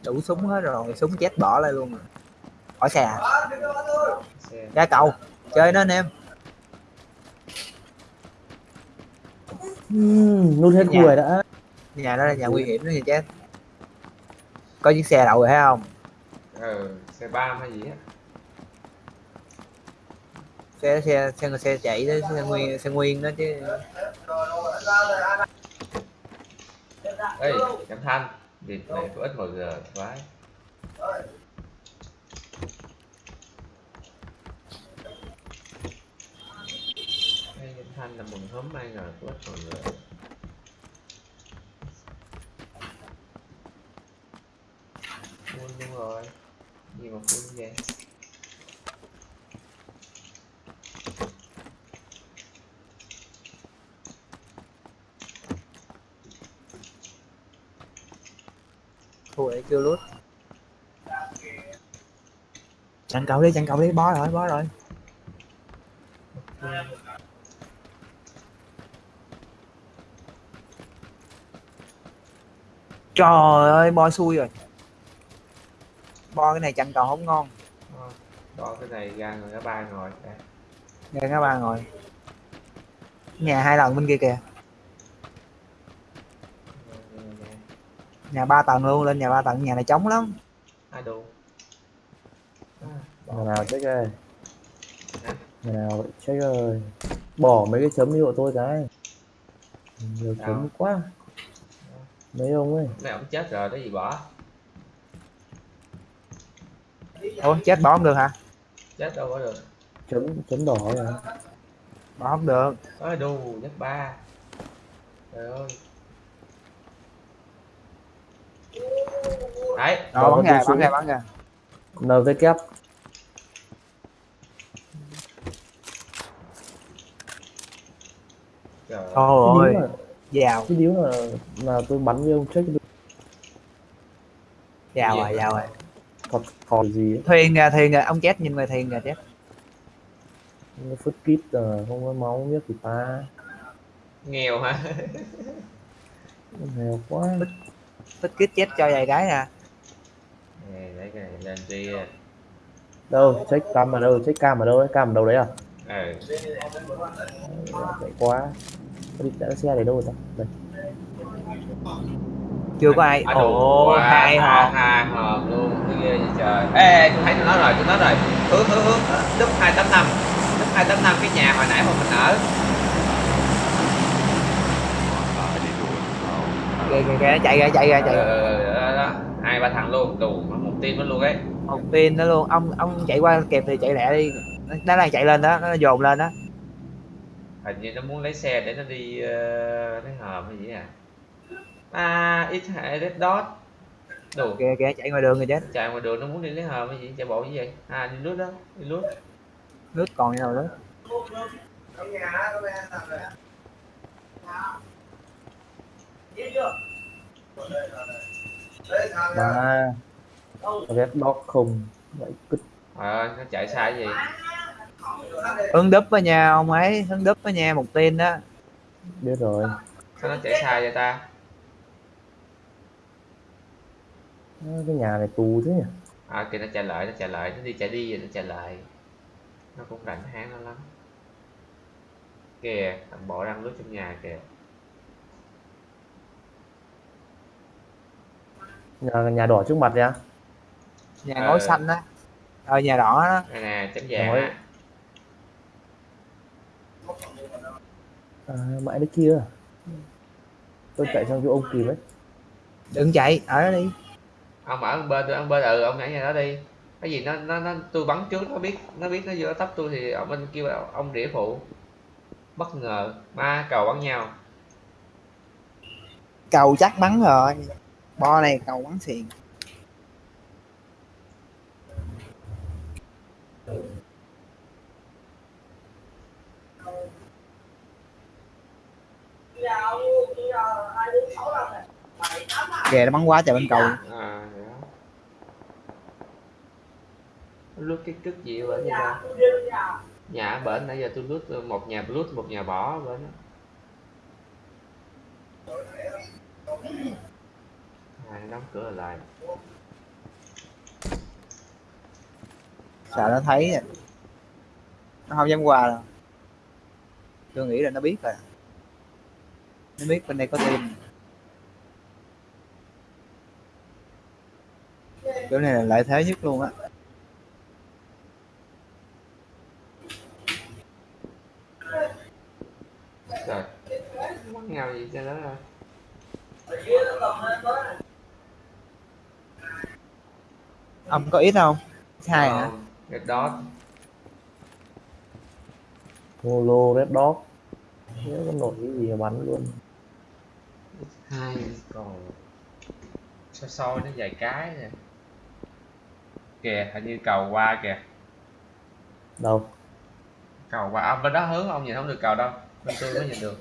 đủ súng hết rồi súng chết bỏ lại luôn rồi. Khỏi xe à? ra cầu chơi nó anh em. Uhm, nút hết Nhà. người đã nhà đó là nhà nguy hiểm đó thì chết có chiếc xe đậu rồi thấy không? Ừ xe bam hay gì á. Xe xe xe xe chạy đó xe nguyên xe nguyên đó chứ. Ê Trầm Thanh Việc này có ít mọi giờ Trầm Thanh là mừng hớm mai ngờ có ít mọi người Full luôn rồi. Gì mà full vậy? Thua kêu lút. Chặn cậu đi, chặn cậu đi, bó rồi bó rồi. Trời ơi bo xui rồi bo cái này chặn cầu không ngon. Ờ, Đó cái này ra người ba ngồi nghe các ba ngồi. Nhà hai lần bên kia kìa. Nhà ba tầng luôn lên nhà ba tầng nhà này trống lắm. Ai đủ À, Người nào check ơi? Người nào check ơi Bỏ mấy cái chấm đi hộ tôi cái. Nhiều chấm quá. Mấy ông ấy. Mấy ông chết rồi, cái gì bỏ ủa chết bỏ không được hả? Chết đâu có được. Chấm chấm đỏ rồi. Bỏ không được. Ôi đù, nhất ba. Trời ơi. Đấy, Bỏ bắn xuống. bắn ra bắn ra NV kép trời ơi. Thôi Cái ơi điếu là, vào cái điếu là, là tôi bắn với ông check được Gì rồi vào rồi Thật còn gì ấy. thuyền kìa thuyền kìa ông chết nhìn ngoài thuyền kìa chết. Nó phút kít rồi không có máu không biết thì ta. Nghèo hả? Nghèo quá. Tích kít chết cho vài cái nè Nè, lấy cái này lên đi Đâu check cam ở đâu check cam ở đâu cam ở đâu đấy à? Ừ, Chạy quá. Đi chạy xe này đâu rồi ta? Đây. Chưa có ai. À, ồ hai hòn Hai hòn luôn, cái ghê vậy trời Ê, tôi thấy tôi nói rồi, tôi nói rồi. Hướng, hướng, hướng, đúp 285 Đúp 285 cái nhà hồi nãy mà mình ở. Ờ, Ờ, kìa kìa kìa chạy ra chạy ra chạy ra. Ờ, đó, đó, hai ba thằng luôn, đủ, một team đó luôn ấy. Một tin đó luôn. Ông ông chạy qua kẹp thì chạy lẹ đi. Nó đang chạy lên đó nó dồn lên đó. Hình như nó muốn lấy xe để nó đi uh, cái hòm hay gì à? À ít hệ red dot đủ kìa kìa chạy ngoài đường rồi chết. Chạy ngoài đường nó muốn đi lấy hòm hay gì? Chạy bộ như vậy? À đi lướt đó đi lướt. Nước còn như nào đó. Mà Red Dog không. Vậy cứt ờ nó chạy sai cái gì? Hướng đúp với nha ông ấy hướng đúp với nha một tin đó. Biết rồi. Sao nó chạy sai vậy ta Ờ, Cái nhà này tù thế nhỉ? À kìa nó chạy lại nó chạy lại nó đi chạy đi rồi nó chạy lại. Nó cũng rảnh háng nó lắm. Kìa thằng bộ đang lướt trong nhà kìa. Nhà, nhà đỏ trước mặt nha. Nhà Ờ. ngói xanh á. Ờ nhà đỏ đó. Đây nè chấm vàng á. À, Mãi đấy kia. Tôi chạy sang chỗ ông kìm ấy. Đừng chạy ở đó đi ông ở bên ông bên ừ ông nhảy nhà đó đi. Cái gì nó nó nó tôi bắn trước nó biết nó biết nó vô tấp tôi thì ông bên kêu ông đĩa phụ. Bất ngờ ba cầu bắn nhau. Cầu chắc bắn rồi. Bo này cầu bắn xiền. Kìa nó bắn quá trời bên cầu à lướt cái cứt gì ở bển vậy ta nhà ở bển nãy giờ tôi lướt một nhà lướt một nhà bỏ bển đó à, nó đóng cửa lại? Sợ nó thấy rồi. nó không dám qua đâu. Tôi nghĩ là nó biết rồi. Nó biết bên đây có team chỗ này là lợi thế nhất luôn á Trời. Mắc ngầu gì cho đó rồi Ông có ít không? Hai hả? Ờ, Red Dot. Molo Red Dot. Nhớ có nổi cái gì mà bắn luôn. Hai. Còn Sao soi nó vài cái nè. Kìa hình như cầu qua kìa. Đâu? Cầu qua, ông bên đó hướng ông nhìn không được cầu đâu bên tôi mới nhìn được.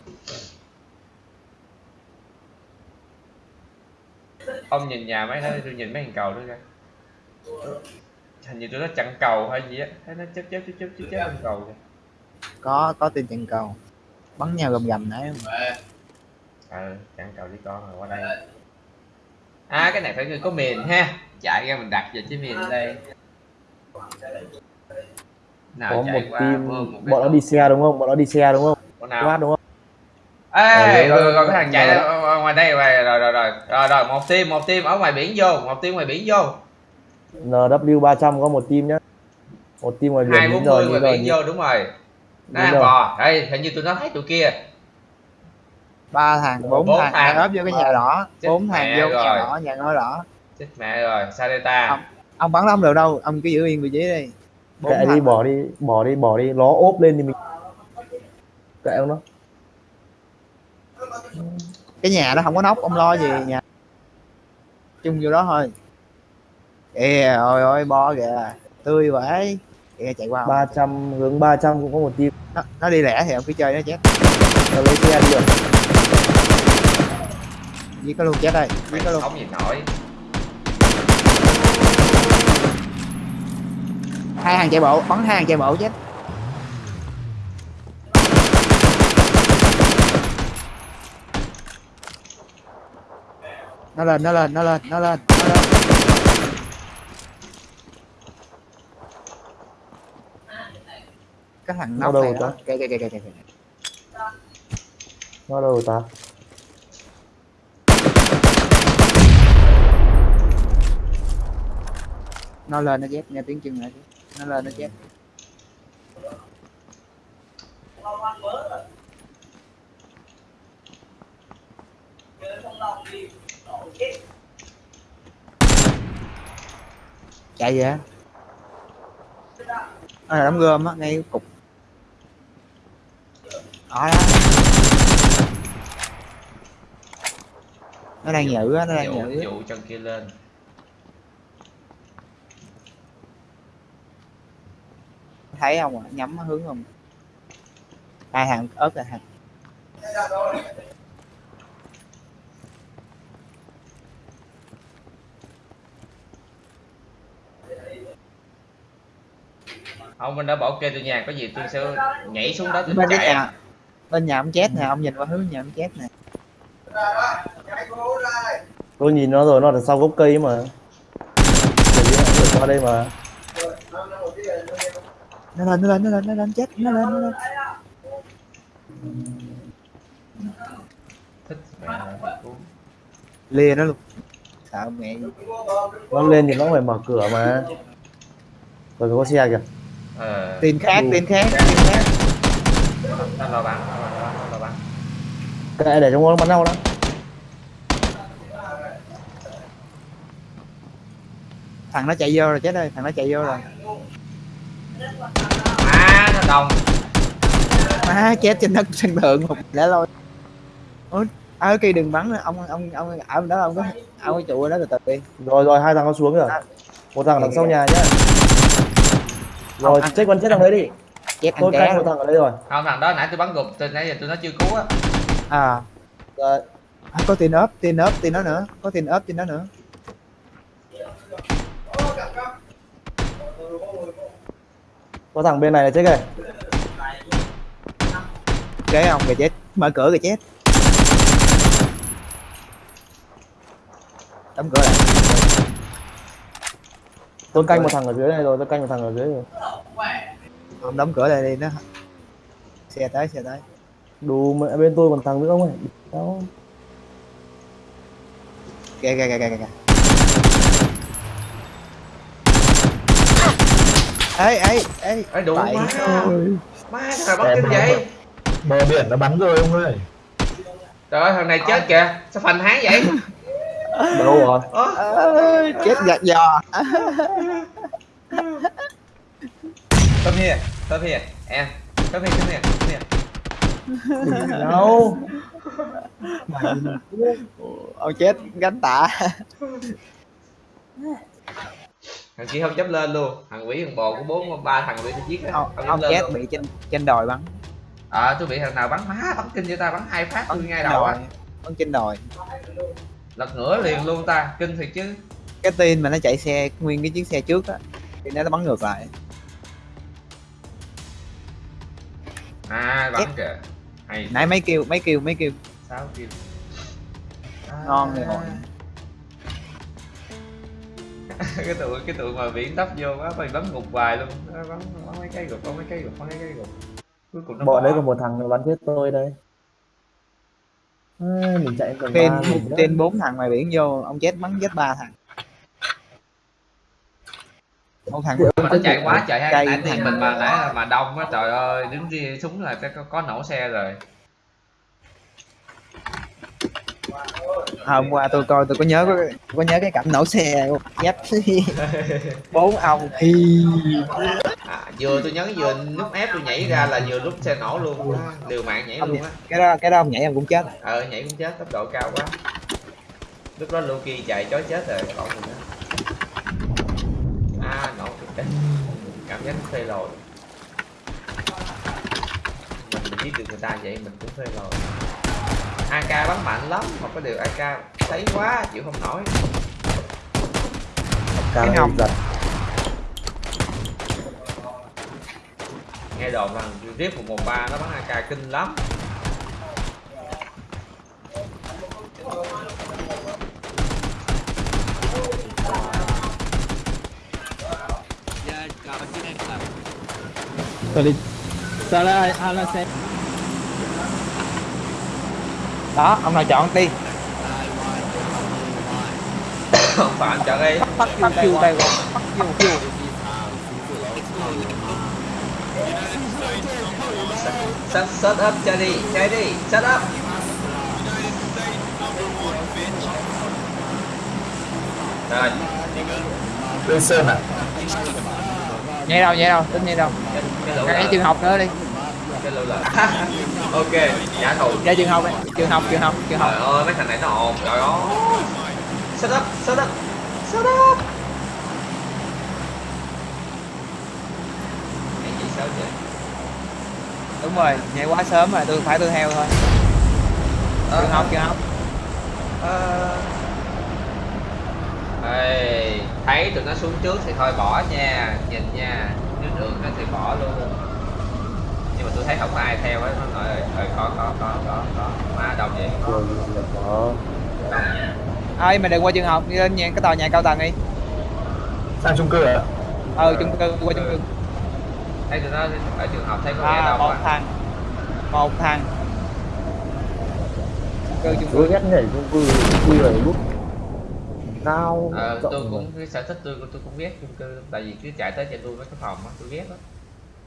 Ông nhìn nhà mấy đó tôi nhìn mấy thằng cầu đó kìa. Hình như tôi nó chặn cầu hay gì á thấy nó chớp chớp chớp chớp chớp chớp cầu kìa. Có có tin chặn cầu. Bắn nhau gầm gầm nãy ừ chặn cầu với con rồi qua đây. À cái này phải người có miền ha. Chạy ra mình đặt về cái miền đây. Nào Có chạy một qua team một Bọn nó đi xe đúng không? Bọn nó đi xe đúng không? Con Quát nào đúng không? ê Ờ, rồi, rồi, rồi cái thằng chạy ra ở ngoài đây rồi rồi rồi rồi rồi rồi một team một team ở ngoài biển vô một team ngoài biển vô. NW 300 có một team nhá. Một team ngoài biển hai nhìn bốn rồi mươi nhìn ngoài rồi biển vô đúng rồi. Nó ăn rồi. bò. Đây hình như tụi nó thấy tụi kia. Ba thằng bốn thằng ốp vô cái nhà đỏ bốn thằng vô cái nhà đỏ nhà ngôi đỏ. Chết mẹ rồi Sareta Không. ông bắn nó không được đâu? Ông cứ giữ yên vị trí đi. Kệ đi bỏ đi Bỏ đi bỏ đi. Nó ốp lên thì mình Kệ nó cái nhà đó không có nóc ông lo gì nhà? Chung vô đó thôi. Kìa ôi ôi bo kìa tươi vậy. Kìa chạy qua không? 300 hướng 300 cũng có một team. Nó, nó đi lẻ thì ông cứ chơi nó chết Nó lấy xe đi được. Giết nó luôn chết đây giết nó luôn. Gì nổi. Hai hàng chạy bộ bắn hai hàng chạy bộ chết nó lên nó lên nó lên nó lên. Nó lên cái thằng Nó nóc này đó. kìa kìa kìa kìa kìa Nó đâu ta? Nó lên nó chết nghe tiếng chân lại nó lên nó chết chạy vậy? À, đóng gom á ngay cục. Ở đó. Nó đang nhử á nó đang nhử dụ chân kia lên. Thấy không ạ? Nhắm hướng không? Hai hàng ớt là hàng ông bên đó bảo kê tôi nhà có gì tôi sẽ nhảy xuống đó tôi bên chạy. nhà bên nhà ông chết nè ông nhìn qua hướng nhà ông chết nè. Tôi nhìn nó rồi nó ở sau gốc cây ấy mà. Để qua đây mà. Nó lên nó lên nó lên nó lên chết nó lên nó lên. Thích mẹ rồi. lìa nó luôn. Sợ mẹ Nó lên thì nó phải mở cửa mà. Rồi có xe kìa ờ. Tin khác tin khác tin khác. Nó lo bắn nó lo bắn nó lo bắn. Kệ để trong bắn nhau đó thằng nó chạy vô rồi chết ơi thằng nó chạy vô rồi. À nó đồng. Má chết trên đất sân thượng một lẽ lôi ủa ở kia đừng bắn nữa. ông ông ông ở bên đó ông có ông có trụ đó từ từ đi. Rồi rồi hai thằng nó xuống rồi. Một thằng ở đằng sau nhà nhá Rồi ăn- chết con chết thằng đấy đi. Chết Tôi canh một thằng ở đây rồi. Không thằng đó nãy tôi bắn gục từ nãy giờ tôi nó chưa cứu á. À. Rồi. À, có tin ốp tin ốp tin đó nữa. Có tin ốp tin đó nữa. Có thằng bên này là chết kìa. Kế ông kìa chết. Mở cửa kìa chết. Đóng cửa lại. Tôi canh một thằng ở dưới này rồi Tôi canh một thằng ở dưới rồi ông đóng cửa lại đi nó xe tới xe tới. Đủ mẹ bên tôi còn thằng nữa không ấy Đó kìa kìa kìa kìa kìa ê ê ê Ê, đủ má má thằng này bắt kinh vậy? Bờ biển nó bắn rồi ông ơi. Trời ơi thằng này chết kìa. Sao phanh hán vậy? Đâu rồi. Ơ, Ơ, chết gạt giò come here come here em come here come here come here đâu? ông chết gánh tạ thằng kia không dám lên luôn. Thằng quỷ thằng bò của bốn ba thằng bị giết á. Ông, ông chết luôn. bị trên trên đồi bắn. Ờ tôi bị thằng nào bắn má bắn kinh cho ta bắn hai phát tôi ngay đầu á đồi bắn trên đồi. Lật ngửa liền luôn ta kinh thiệt chứ. Cái tin mà nó chạy xe nguyên cái chiếc xe trước á thì nó bắn ngược lại à bắn kìa. Hay nãy mấy kêu mấy kêu mấy kêu. Sáu kim ngon rồi À. ngồi cái tụi cái tụi mà biển tấp vô quá phải bắn gục vài luôn. Bắn bắn mấy cái gục bắn mấy cái gục bắn mấy cái gục. Cuối cùng nó bọn bỏ. đấy còn một thằng bắn chết tôi đây. À, mình chạy đó. trên bốn thằng ngoài biển vô ông chết bắn chết ba thằng một thằng nó chạy quá trời Chạy hay nãy thì mình mà nãy mà đông á trời ơi đứng đi súng là có, có nổ xe rồi. À, hôm qua tôi coi tôi có nhớ có, có nhớ cái cảnh nổ xe dép bốn ông thì à, vừa tôi nhấn vừa nút ép tôi nhảy ra là vừa lúc xe nổ luôn á, liều mạng nhảy luôn á. cái đó cái đó ông nhảy ông cũng chết ờ nhảy cũng chết tốc độ cao quá. Lúc đó Loki chạy chói chết rồi còn mình nữa à nổ thiệt đấy cảm giác phê lồi mình mình giết được người ta vậy mình cũng phê lồi AK bắn mạnh lắm mà có điều AK thấy quá chịu không nổi. Cái hồng. giật. Nghe đồn rằng riết 113 nó bắn AK kinh lắm đó ông nào chọn đi. Không phải chọn đi. Bắt bắt kêu tay bắt kêu kêu set, set up chơi đi chơi đi set up. Rồi. Lương Sơn à? Nhảy đâu nhảy đâu tính nhảy đâu cái, cái cái trường học nữa đi. Cái ok trả thù ra trường học đi trường học trường học trường học. Trời ơi mấy thằng này nó ồn trời ơi. Set up set up set up. Nhảy gì sao vậy? Đúng rồi nhảy quá sớm rồi tôi phải tôi theo thôi. Trường học trường học. Ờ. Ê, thấy tụi nó xuống trước thì thôi bỏ nha nhìn nha đường nó thì bỏ luôn. Nhưng mà tôi thấy không có ai theo á nó nói ơi có có có có có. Má đâu vậy. Có ơi mà đừng qua trường học đi lên nhà cái tòa nhà cao tầng đi. Sang chung cư à ờ chung cư qua chung cư. Thấy tụi nó ở trường học thấy có nghe à, đâu một à thằng. Một thằng. Chung cư chung cư. ghét nhảy chung cư cư rồi lúc cao ờ, tôi cũng cái sở thích tôi tôi cũng ghét chung cư tại vì cứ chạy tới chạy lui mấy cái phòng á tôi ghét lắm.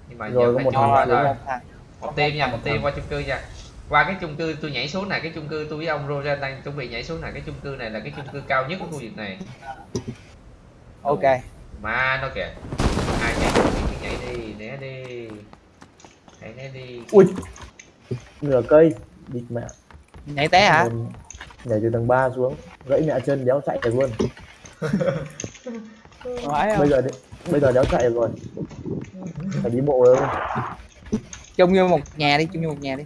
Nhưng mà Rồi giờ có phải một chui thằng qua xuống thôi một team nha một team qua chung cư nha. Qua cái chung cư tôi nhảy xuống này cái chung cư tôi với ông Roger đang chuẩn bị nhảy xuống này cái chung cư này là cái chung cư cao nhất của khu vực này. Ok. Mà nó kìa. Ai nhảy cứ nhảy đi né đi. Hãy né đi. Ui. Nửa cây. Địt mẹ. Nhảy té hả? Mình nhảy từ tầng 3 xuống. Gãy mẹ chân đéo chạy được luôn. Bây giờ đi, bây giờ đéo chạy được rồi. Phải đi bộ rồi chung vô một nhà đi chung vô một nhà đi.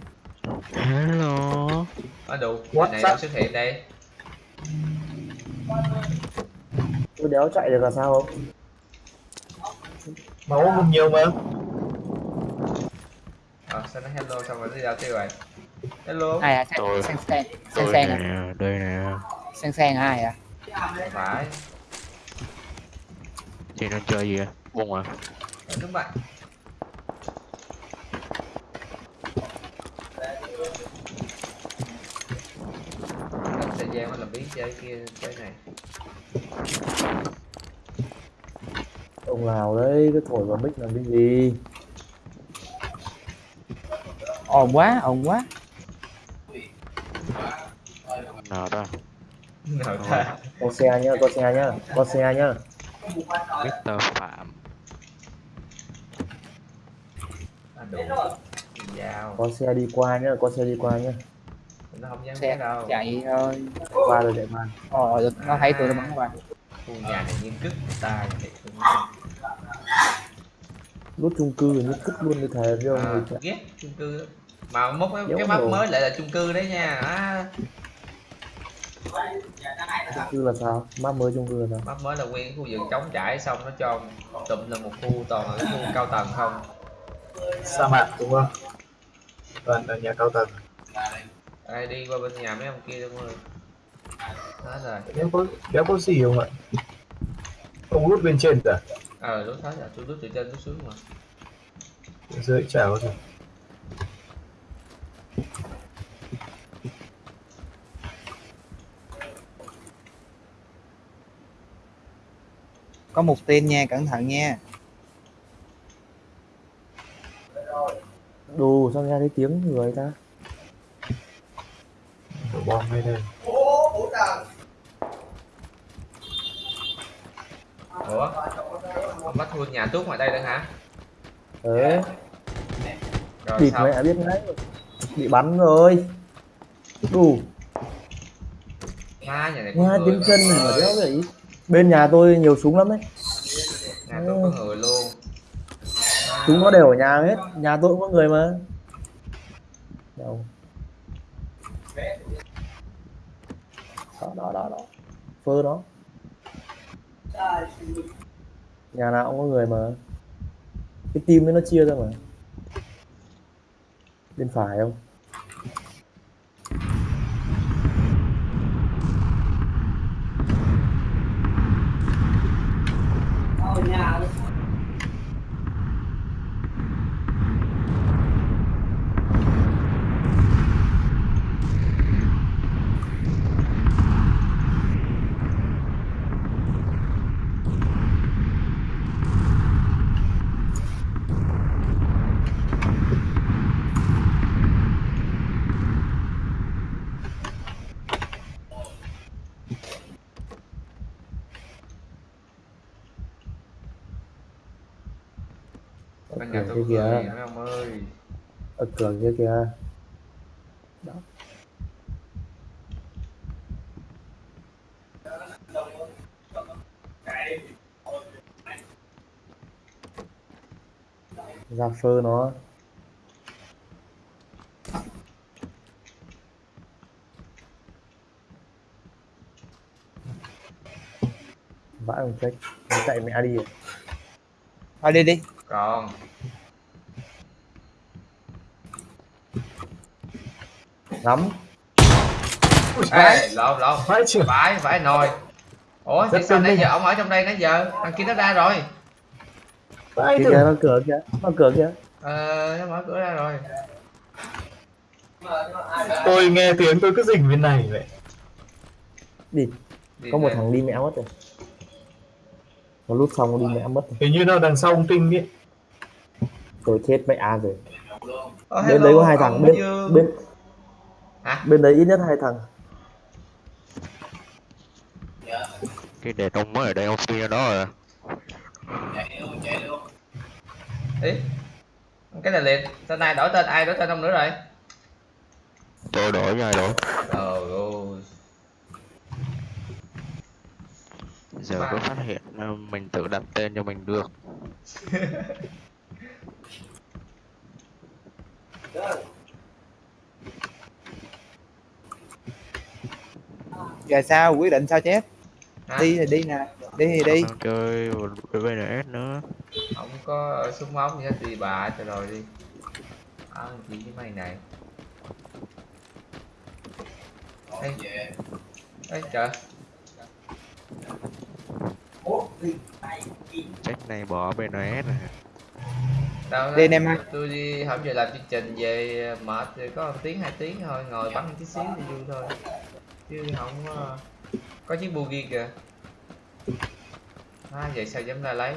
Ở đủ What cái này up? đâu xuất hiện đây. Tôi đéo chạy được là sao không? Máu không nhiều mà. Ờ sao nó hello xong rồi nó đi đâu tiêu rồi hello. Ai à? Tôi- sang sang sang tôi sang à? đây nè. Sang sang ai à? Phải. Chị nên chơi gì bung à? Ờ, đúng vậy thời gian làm biến chơi kia chơi này. Ông nào đấy cứ thổi vào mic làm cái gì? Ồn quá ồn quá nào ta. Nào ta. Có xe nhá có xe nhá có xe nhá. Mr. Phạm. À, có xe đi qua nhá có xe đi qua nhá. Nó không dám xe đâu. chạy thôi. Qua rồi chạy mà ờ nó thấy tôi nó bắn qua. Khu nhà này cứt người ta rút chung cư như cứt luôn như à, người cha ghét chung cư. Mà mốt cái, Giống cái map mới lại là chung cư đấy nha. À, chung cư là sao? Map mới chung cư là sao? Map mới là nguyên khu vườn trống trải xong nó cho tụm là một khu toàn là cái khu cao tầng không? Sa mạc đúng không? Toàn là nhà cao tầng. Ai đi qua bên nhà mấy ông kia luôn. Rồi hết rồi. Đéo có đéo có gì không ạ? Ông lút bên trên à ờ lúc hết rồi. Tôi lướt từ trên xuống xuống mà. Dưới chả có gì có một tên nha cẩn thận nha. Đồ sao nghe thấy tiếng người ta? Đổ bom ngay đây? Ủa? Bắt thua nhà tuốt ngoài đây nữa hả? Đấy rồi địt sao mẹ biết ngay bị bắn rồi. Đủ. Má nhà này tiếng chân mà đéo vậy. Bên nhà tôi nhiều súng lắm đấy nhà tôi có người luôn. Chúng nó đều ở nhà hết. Nhà tôi cũng có người mà. Đâu. Đó đó đó đó. Phơ đó. Nhà nào cũng có người mà. Cái team ấy nó chia ra mà bên phải không ở bên nhà cửa tôi kia có người kìa mấy ông ơi cửa kia kìa. Đó. Ra phơ nó. Vãi ông trách chạy mẹ đi. Thôi đi đi. Còn ngắm ê lộn lộn. Phải chưa? Phải phải nồi. Ủa thì sao nãy giờ ông ở trong đây nãy giờ? Thằng kia nó ra rồi. Phải thử. kìa nó cửa kìa nó cửa kìa. Ờ nó mở cửa ra rồi. Tôi nghe tiếng tôi cứ rình bên này vậy. Đi. Đi có một thằng đi mẹ mất rồi. Nó lút xong đi mẹ mất rồi. Hình như nó đằng sau ông tinh ấy tôi chết mẹ rồi. Ờ, bên đấy có hai thằng. bên bên hả? Bên đấy ít nhất hai thằng. Cái đề ông mới ở đây ông phi ở đó rồi ý cái này liệt tên này đổi tên ai đổi tên ông nữa rồi? Tôi đổi rồi. Đổi trời ơi. Giờ mới phát hiện ờ, mình tự đặt tên cho mình được giờ sao? Quyết định sao chết hả? Đi thì đi nè. Đi thì đi. Chơi VNS nữa. Không có súng ống gì hết đi bà cho rồi đi. À, gì với mày này? Ê, Ê trời. Check này bỏ VNS này đâu Đi anh em ơi. tôi đi hôm giờ làm chương trình về mệt thì có một tiếng hai tiếng thôi ngồi bắn một tí xíu thì vui thôi chứ không có có chiếc bugi kìa. À, vậy sao dám ra lấy?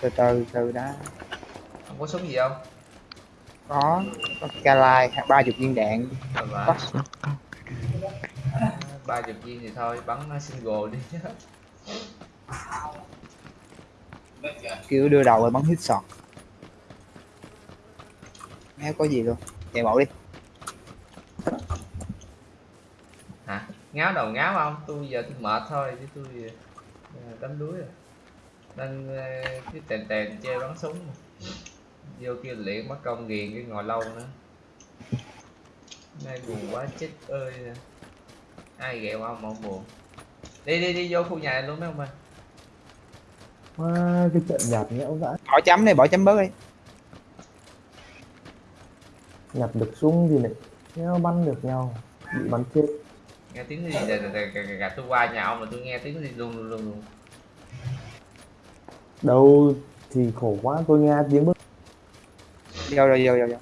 Từ từ từ đó không có súng gì không? Có có calai ba chục viên đạn. Có. ba chục viên thì thôi bắn single đi. Kiểu đưa đầu rồi bắn hit sọt. Nghe có gì luôn. Chạy bộ đi ngáo đầu ngáo không? Tôi giờ tôi mệt thôi chứ tôi ờ, đánh đuối rồi. Nên ờ, cái tèn tèn chơi bắn súng. Mà. vô kia luyện mất công ghiền cái ngồi lâu nữa. Nay buồn quá chết ơi. Ai ghẹo không mà buồn. Đi đi đi vô khu nhà này luôn mấy ông ơi. Wow, cái trận nhạt nhẽo dã bỏ chấm đi bỏ chấm bớt đi. Nhặt được súng thì lại nheo bắn được nhau bị bắn chết nghe tiếng gì giờ gạt tôi qua nhà ông mà tôi nghe tiếng gì? Luôn luôn luôn luôn đâu thì khổ quá tôi nghe tiếng bước. Vô vô vô vô vô.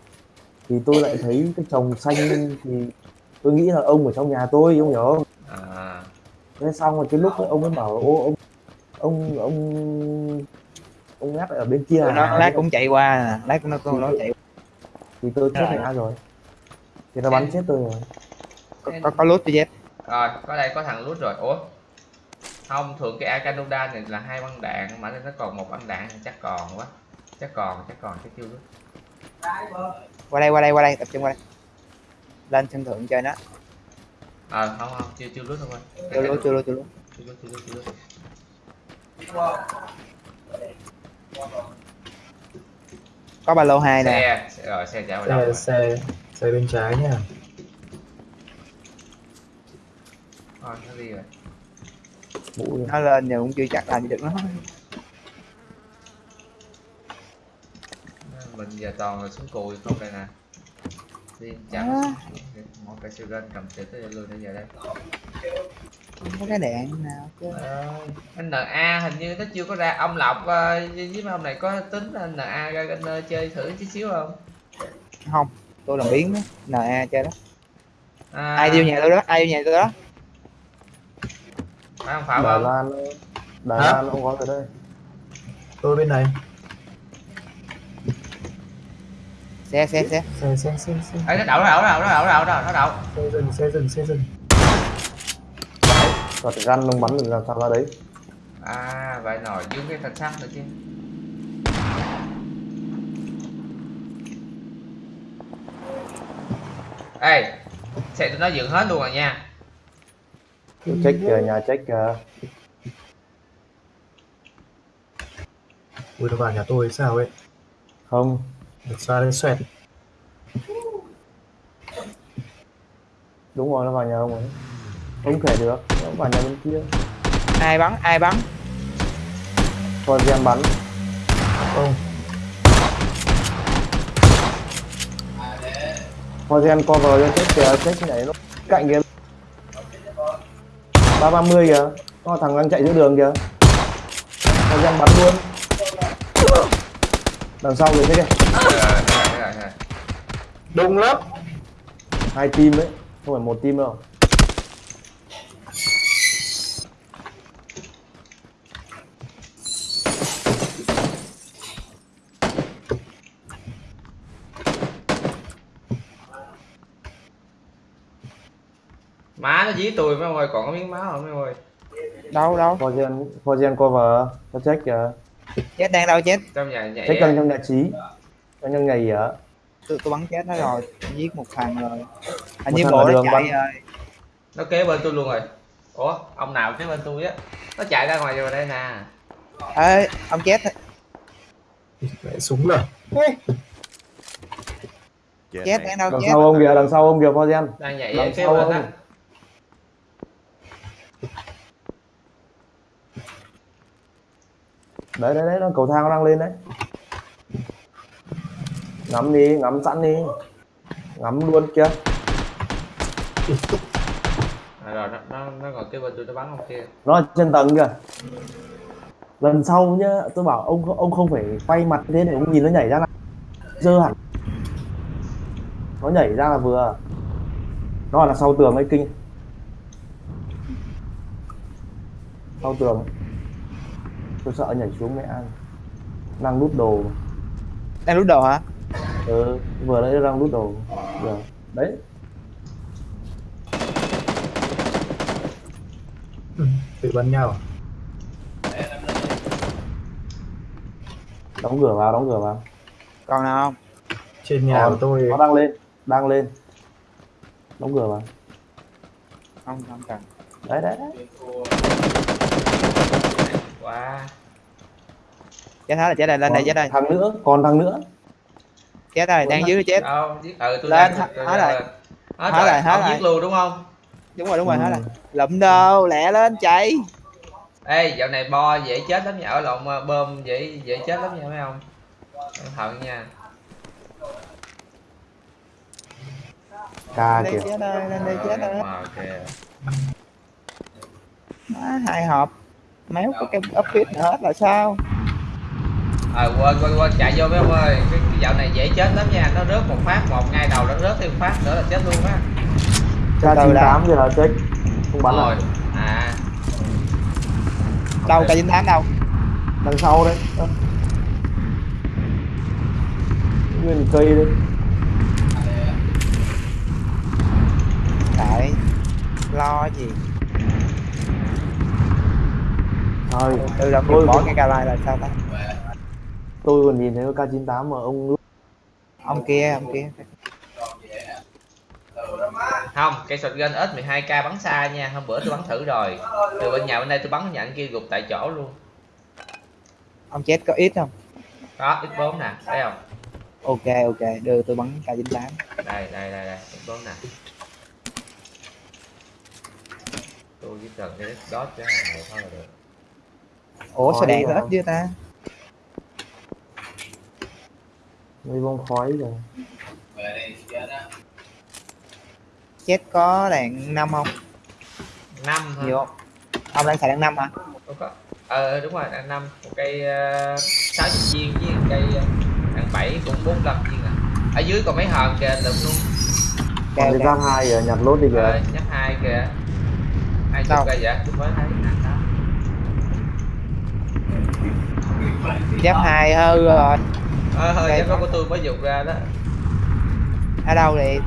Thì tôi lại thấy cái chồng xanh thì tôi nghĩ là ông ở trong nhà tôi ông hiểu không? À. Thế xong rồi cái lúc ấy ông ấy bảo ô ông ông ông ông ngắt ở bên kia nó à? lát cũng chạy qua nè lát cũng nó cũng nó chạy thì tôi chết mẹ rồi. Thì nó bắn chết tôi rồi. Có có, có lút cho Z rồi có đây có thằng lút rồi. Ủa? Không thường cái Akanoda này là hai băng đạn mà nó còn một băng đạn thì chắc còn quá. Chắc còn chắc còn chắc chưa. Lút qua đây qua đây qua đây tập trung qua đây. Lên sân thượng chơi nó. Ờ không không chưa chưa lút thôi. Chưa lút chưa lút chưa lút chưa lút chưa lút chưa lút có ba lô hai nè. Xe xe- rồi xe chạy vào xe xe bên trái nha nó đi rồi. Nó lên nhưng cũng chưa chắc làm gì được nó. Mình giờ toàn là súng cùi không đây nè. Đi chặn À. một cái siêu lên cầm chữ tới luôn bây giờ đây. Không có cái đạn nào chứ. Ờ, NA hình như nó chưa có ra. Ông Lộc ờ, với mấy ông này có tính là NA ra kênh chơi thử chút xíu không? Không tôi làm biến đó. NA chơi đó. À, ai vô nhà tôi đó ai vô nhà tôi đó phải không? Phải Đài không Loan Đài Hả? Loan cũng có ở đây. Tôi bên này. Xe xe xe. Xe xe xe xe. Ê, nó đậu nó đậu nó đậu nó đậu nó đậu nó đậu xe dừng xe dừng xe dừng. Và gan nó bắn được làm sao ra đấy? À vậy nổi dưới cái thanh sắt nữa chứ. Ê xe tụi nó dựng hết luôn rồi nha Tôi check kìa nhà check kìa ui nó vào nhà tôi sao ấy? Không. Được xa lên xoẹt. Đúng rồi nó vào nhà ông ấy. Không thể được nó vào nhà bên kia. Ai bắn ai bắn? Còn gen bắn. Không. Forgen cover cho chết kìa, chết nhảy nó cạnh kìa. 330 kìa. Có thằng đang chạy giữa đường kìa. Forgen bắn luôn. Đằng sau kìa thế kìa. rồi rồi rồi rồi, rồi. đông lắm Hai team đấy, không phải một team đâu. má nó dí tôi mấy ông ơi? Còn có miếng máu không mấy ông ơi? Đâu đâu? Forgen Forgen cover, có check kìa. chết đang đâu chết? Trong nhà nhảy Check á. trong trong nhà trí. Trong trong nhà gì á? tôi, tôi bắn chết nó rồi giết một thằng rồi. Như thằng bộ ở nó chạy bắn. rồi. Nó kế bên tôi luôn rồi. Ủa ông nào kế bên tôi á? Nó chạy ra ngoài rồi đây nè. Ê ông chết Mẹ súng rồi chết đang đâu Đằng chết sau ông kìa, đằng sau ông kìa Forgen. đang nhảy Đằng kế sau bên á Đấy đấy đấy, nó cầu thang nó đang lên đấy. Ngắm đi, ngắm sẵn đi. Ngắm luôn kìa. à, rồi nó nó nó ngồi kế bên tôi nó bắn ông kia nó ở trên tầng kìa lần sau nhá tôi bảo ông ông không phải quay mặt thế để ông nhìn nó nhảy ra là dơ hẳn nó nhảy ra là vừa nó là sau tường ấy kinh sau tường ấy. Tôi sợ nhảy xuống mẹ ăn. Đang đút đồ. Đang rút đồ hả? Ừ, vừa nãy đang đút đồ. Giờ. Đấy. Ừ, tự bắn nhau đóng cửa vào đóng cửa vào. Còn nào không? Trên nhà Còn, của tôi nó đang lên đang lên. Đóng cửa vào. Không không cần. Đấy đấy, đấy. quá chết hết rồi chết rồi lên đây Còn chết đây. thằng nữa còn thằng nữa. Chết rồi đang dưới chết. đâu giết? Ừ tôi Lên, hết rồi. hết rồi rồi, hết rồi. giết luôn đúng không? Đúng rồi đúng rồi Ừ. hết rồi. Lụm đâu lẹ lên chạy. Ê dạo này bo dễ chết lắm nha. Ở lộn ờ, bơm dễ dễ chết lắm nha mấy ông. Cẩn thận nha. Ca lên đây kìa. chết đây lên đây chết đây ok. Má, hai hộp. Méo có cái nữa hết là sao ờ quên quên quên chạy vô mấy ông ơi. Cái, cái dạo này dễ chết lắm nha. Nó rớt một phát một ngay đầu nó rớt thêm phát nữa là chết luôn á. Từ chín tám giờ là chết. Không bắn rồi rồi à. Đâu cả chín tám đâu? Đằng sau đấy. Nguyên cây đấy. Tại lo gì? Thôi từ Tôi bỏ cái ca lai là sao ta tôi còn nhìn thấy cái k 98 mà ông ông kia ông kia. Không cây shotgun s 12 k bắn xa nha. Hôm bữa tôi bắn thử rồi. Từ bên nhà bên đây tôi bắn nhận kia gục tại chỗ luôn. Ông chết có ít không? Đó x 4 nè thấy không? Ok ok. Đưa tôi bắn k chín tám. Đây đây đây đây. X 4 nè. Tôi chỉ cần cái dot cho hàng thôi là được. Ủa sao đạn à? hết chưa ta mây bông khói rồi chết có đạn năm không? Năm thôi. Nhiều không? Ông đang xài đạn năm hả? Không có. Ờ đúng rồi đạn năm. Một cây uh, 60 viên với một cây ờ, đạn 7 cũng 45 viên à. Ở dưới còn mấy hòn kìa lượm luôn. Còn cái ok giáp hai giờ nhặt lốt đi kìa. Rồi nhắc hai kìa. Hai chục cây vậy. Tôi mới thấy giáp hai hư rồi ờ hơi giáp của tôi mới dùng ra đó. Ở đâu thì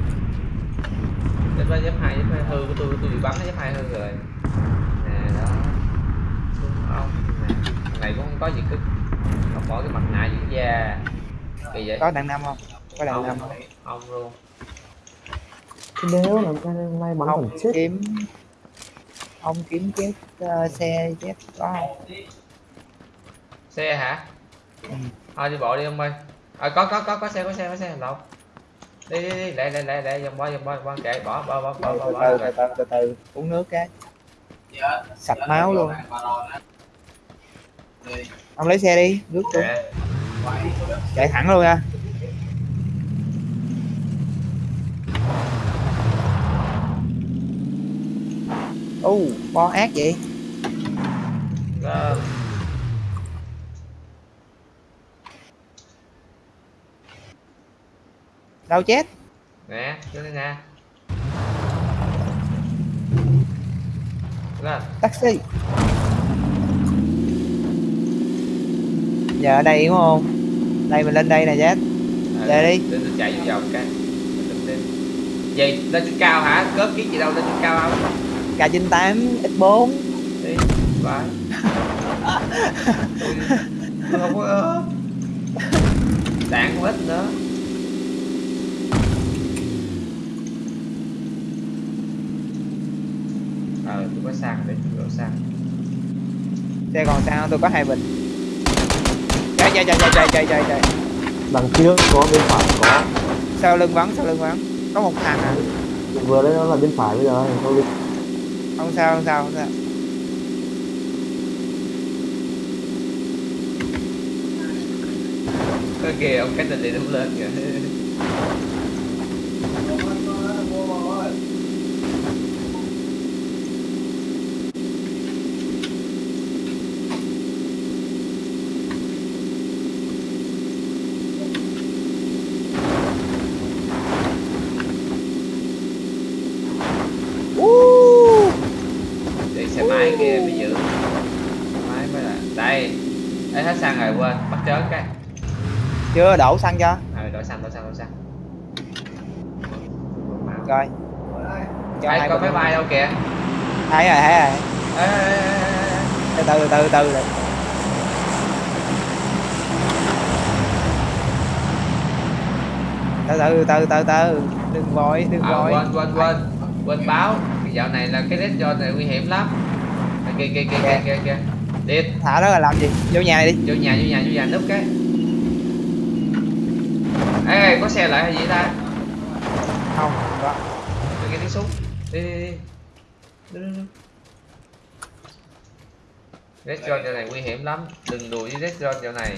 giáp đó giáp hai giáp hai hư của tôi tôi bị bắn giáp hai hư rồi. Nè đó. Đúng không nè. Thằng này cũng không có gì cứ không bỏ cái mặt nạ dưỡng da. Kỳ vậy. Có đạn năm không? Có đạn năm không? Không luôn. Nếu làm cái may bắn ông chết. kiếm ông kiếm chết ờ, xe chết có không? Xe hả? Ừ. thôi đi bộ đi ông ơi. À, có có có có xe có xe có xe lộn đi đi đi lẹ lẹ lẹ lẹ dòng bo dòng bo dòng bo kệ bỏ bỏ bỏ bỏ bỏ, từ bỏ, từ bỏ. từ từ từ uống nước cái. Sạch máu luôn. ông lấy xe đi nước Kệ. chạy thẳng luôn nha. U bo ác vậy đâu chết. Nè lên nè. Lên. Taxi. Giờ ở đây đúng không? Đây mình lên đây nè chết À, Để đi. để chạy vô vòng cái. Gì lên. Trên cao hả? Cớp kiến gì đâu lên trên cao không k 98 x 4 đi phải tôi, tôi không có đạn không ít nữa ờ tôi có sang để tôi đổ sang xe còn sao tôi có hai bình. Chạy chạy chạy chạy chạy chạy chạy. Đằng trước có bên phải có. Sau lưng vắng sau lưng vắng. Có một thằng à? Vừa đấy nó là bên phải bây giờ không sao không sao không sao. Cái kìa ông cách tình đi đúng lên kìa. chưa? Đổ xăng cho. à, đổ xăng đổ xăng đổ xăng. Coi cho Đấy, hai có máy bay đâu kìa. Thấy rồi thấy rồi. Từ ê, từ từ từ từ từ. Từ từ từ từ đừng vội đừng à, vội. quên quên quên. Quên báo. Dạo này là cái dead zone này nguy hiểm lắm. Kìa kìa kìa. kìa kìa kìa. Điệp. Thả đó là làm gì? Vô nhà đi. Vô nhà vô nhà vô nhà núp cái ê có xe lại hay gì ta? Không có. Tôi nghe tiếng súng. Đi đi đi. Đi, đi, đi. Red zone dạo này nguy hiểm lắm. Đừng đùa với red zone dạo này.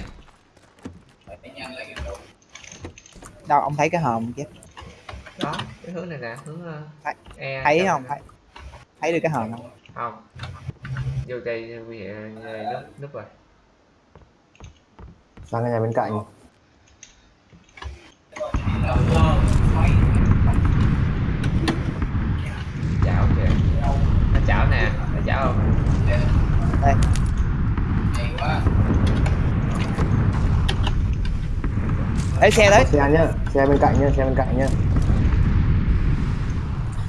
Đâu ông thấy cái hòm chứ đó cái hướng này nè hướng uh, Thấy- e thấy không? thấy. Thấy được cái hòm không? Không. Vô đây nguy hiểm ờ, núp núp rồi. Sang cái nhà bên cạnh chảo kìa nó chảo nè nó chảo không đây lấy xe đấy xe nhá xe bên cạnh nhá xe bên cạnh nhá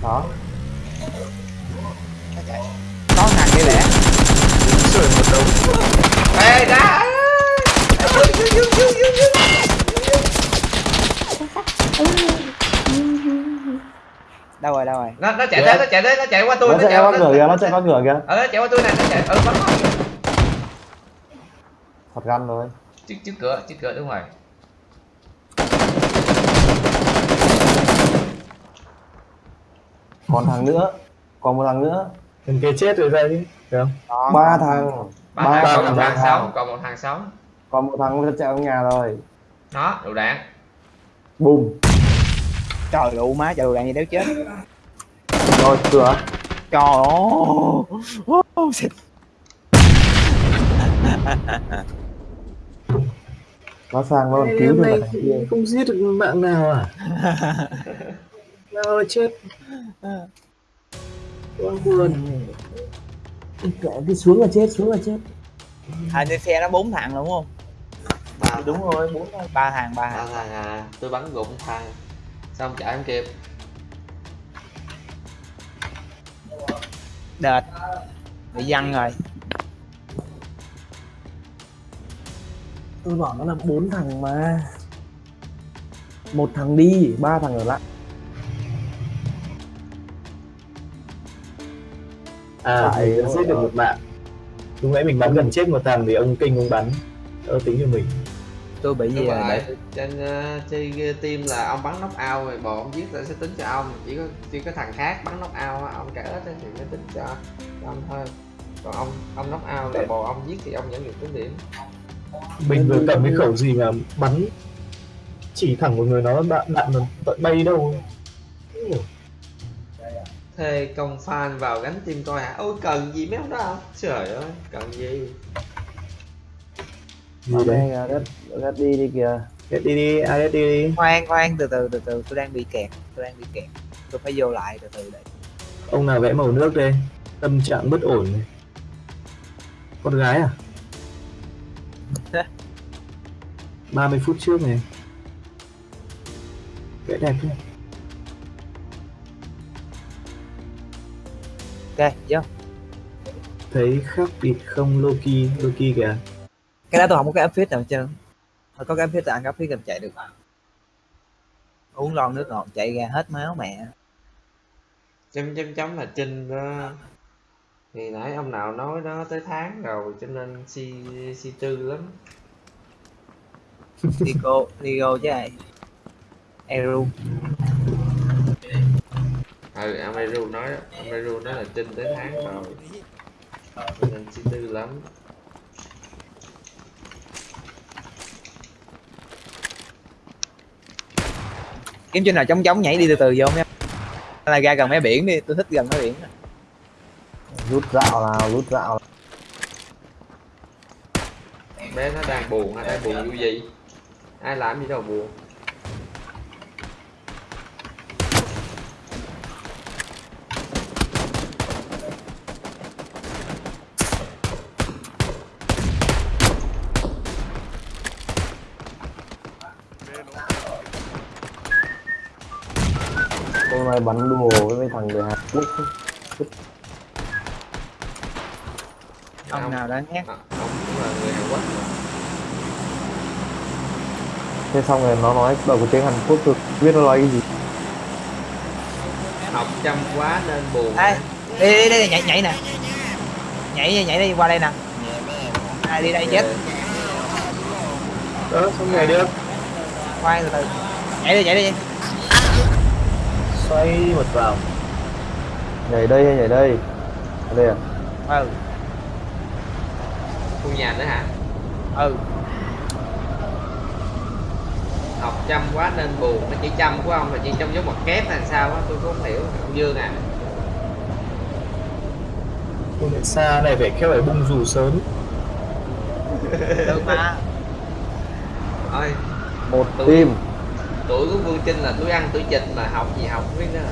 đó có thằng kia lẻ rồi một đống ê đá đâu rồi đâu rồi? Nó nó chạy tới nó chạy tới nó chạy qua tôi nó chạy qua cửa kìa nó chạy qua cửa kìa. Ờ nó chạy qua tôi này nó chạy ừ bắn nó thật gan rồi. Trước trước cửa trước cửa đúng rồi. Còn thằng nữa còn một thằng nữa. Thằng kia chết rồi chứ được không? Đó, ba thằng. Ba ba thằng còn một thằng thằng. sống còn một thằng sống còn một thằng nó chạy vào nhà rồi. Nó đủ đạn bùm trời đủ má trời đủ đạn gì đéo chết. Rồi cửa trời ơi. Ô, xịt. nó sang nó còn cứu được thằng kia. không giết được mạng nào à? Nào ơi chết. Quá buồn cái xuống là chết xuống là chết hình như xe nó bốn thằng đúng không ba đúng rồi bốn thằng ba thằng ba ba thằng thằng à. Tôi bắn gục thằng xong chạy không kịp. Đệt. Bị văng rồi. Tôi bảo nó là bốn thằng mà. Một thằng đi ba thằng ở lại. À giết được một mạng lúc nãy mình bắn gần chết một thằng thì ông kinh ông bắn. Đỡ tính cho mình tôi bị gì đúng rồi rồi để trên uh, chơi team là ông bắn knock out rồi bò ông giết là sẽ tính cho ông. Chỉ có chỉ có thằng khác bắn knock out á, ông cả hết á thì mới tính cho, cho ông thôi. Còn ông ông knock out là bò ông giết thì ông vẫn được tính điểm. Mình vừa cầm cái khẩu gì mà bắn chỉ thẳng một người nó đạn đạn nó tận bay đâu. Thuê công fan vào gánh team coi hả? Ôi cần gì mấy ông đó không? Trời ơi cần gì đấy đây đất đất đi đi kìa. Get đi đi ai đi đi? Khoan khoan từ từ từ từ tôi đang bị kẹt tôi đang bị kẹt. Tôi phải vô lại từ từ để ông nào vẽ màu nước đây? Tâm trạng bất ổn này. Con gái à? 30 phút trước này. Vẽ đẹp thế. Ok vô. Thấy khác biệt không Loki? Loki kìa cái đó tôi không có cái áp phích nào trơn thôi có cái áp phích là ăn áp phích làm chạy được. Uống lon nước ngọt chạy ra hết máu mẹ. Chấm chấm chấm là trinh đó. Thì nãy ông nào nói đó tới tháng rồi cho nên si si tư lắm. Digo Digo chứ ai? Eru. Ừ Ameru nói Ameru nói là trinh tới tháng rồi. Cho nên si tư lắm kiếm trên nào chống chống nhảy đi từ từ vô nha Hay là ra gần mé biển đi tôi thích gần mé biển rút dạo nào rút dạo bé nó đang buồn hay đang buồn vui gì? Ai làm gì đâu buồn hôm nay bắn đùa với mấy thằng người Hàn Quốc? Ông nào đã nhát À, ông cũng là người Hàn Quốc. Thế xong rồi nó nói đầu cái tiếng Hàn Quốc tôi biết nó nói cái gì? Học chăm quá nên buồn. Ê, đi đi đi nhảy nhảy nè. Nhảy nhảy đi qua đây nè. Ai đi đây chết? Đó xong nhảy được khoan từ từ. Nhảy đi nhảy đi xoay một vào nhảy đây hay nhảy đây? Ở đây à? Ừ. Khu nhà nữa hả? Ừ. Học chăm quá nên buồn nó chỉ chăm của ông là chỉ trong dấu ngoặc kép hay sao á tôi không hiểu ông Dương à. Công nghệ xa này phải khéo phải bung dù sớm. Được mà. Ôi một Tôi- team tuổi của Vương Trinh là tuổi ăn tuổi chịch mà học gì học không biết nữa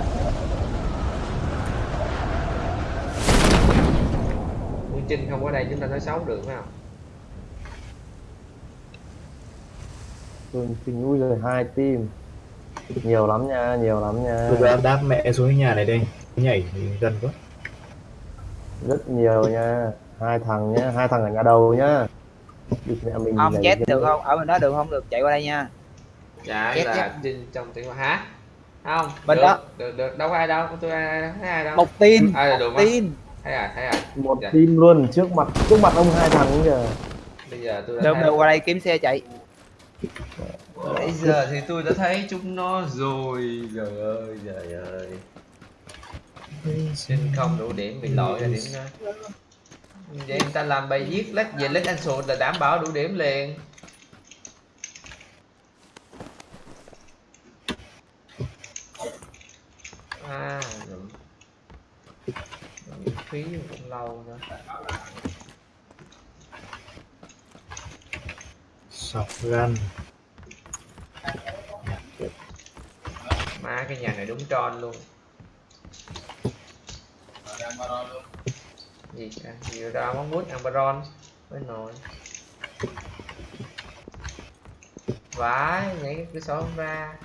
Vương Trinh không có đây chúng ta nói xấu được phải không? Tôi kinh ui rồi hai team. Nhiều lắm nha nhiều lắm nha. Tôi ra đáp mẹ xuống cái nhà này đây. Nhảy gần quá. Rất nhiều nha. Hai thằng nhá hai thằng ở nhà đầu nhá. Địt mẹ mình ông nhảy chết được không? Ở bên đó được không? Được chạy qua đây nha dạ Chết là. Trinh trong tiếng hả? Không. Bên được, đó. được được. Đâu có ai đâu. Tôi ai đâu. Thấy ai đâu. Một tin ai là một được tin. Thấy à thấy à một Dạ. team luôn. Trước mặt trước mặt ông hai thằng kìa bây giờ tôi đã được qua đây kiếm xe chạy. Bây giờ thì tôi đã thấy chúng nó rồi. Trời ơi trời ơi. Trinh không đủ điểm bị lỗi là điểm đó. Vậy người ta làm bài viết lách về lách anh sụt là đảm bảo đủ điểm liền à. Rồi. Phí cũng lâu nữa. Sọc gan má cái nhà này đúng tròn luôn. Gì à, nhiều ra món mút ăn baron với nồi vãi nhảy cái cửa sổ ra.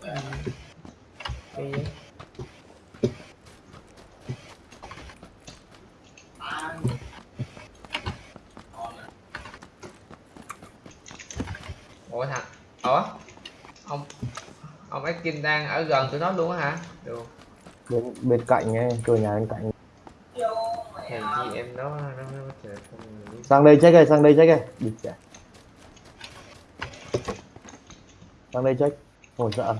Ừ. Kỳ ủa thằng ủa? Ông ông Akin đang ở gần tụi nó luôn á hả? Được. Bên bên cạnh nghe cửa nhà bên cạnh. Hèn chi em nó nó nó trời không biết. sang đây check đây sang đây check đây đi chạy sang đây check. Không sợ.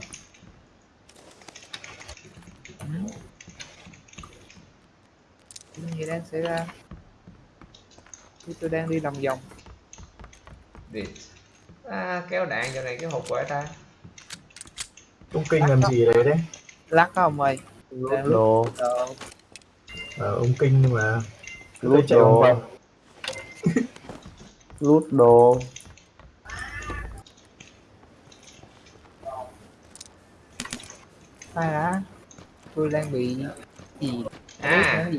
Gì đang xảy ra? Tôi đang đi lòng vòng. Địt. À, kéo đạn giờ này cái hộp quẻ ta. Ông kinh làm gì đấy đấy? Lắc đó ông ơi lút. đồ. Ờ, ông kinh nhưng mà lút đồ. Lút đồ. Ai đã tôi đang bị gì? À.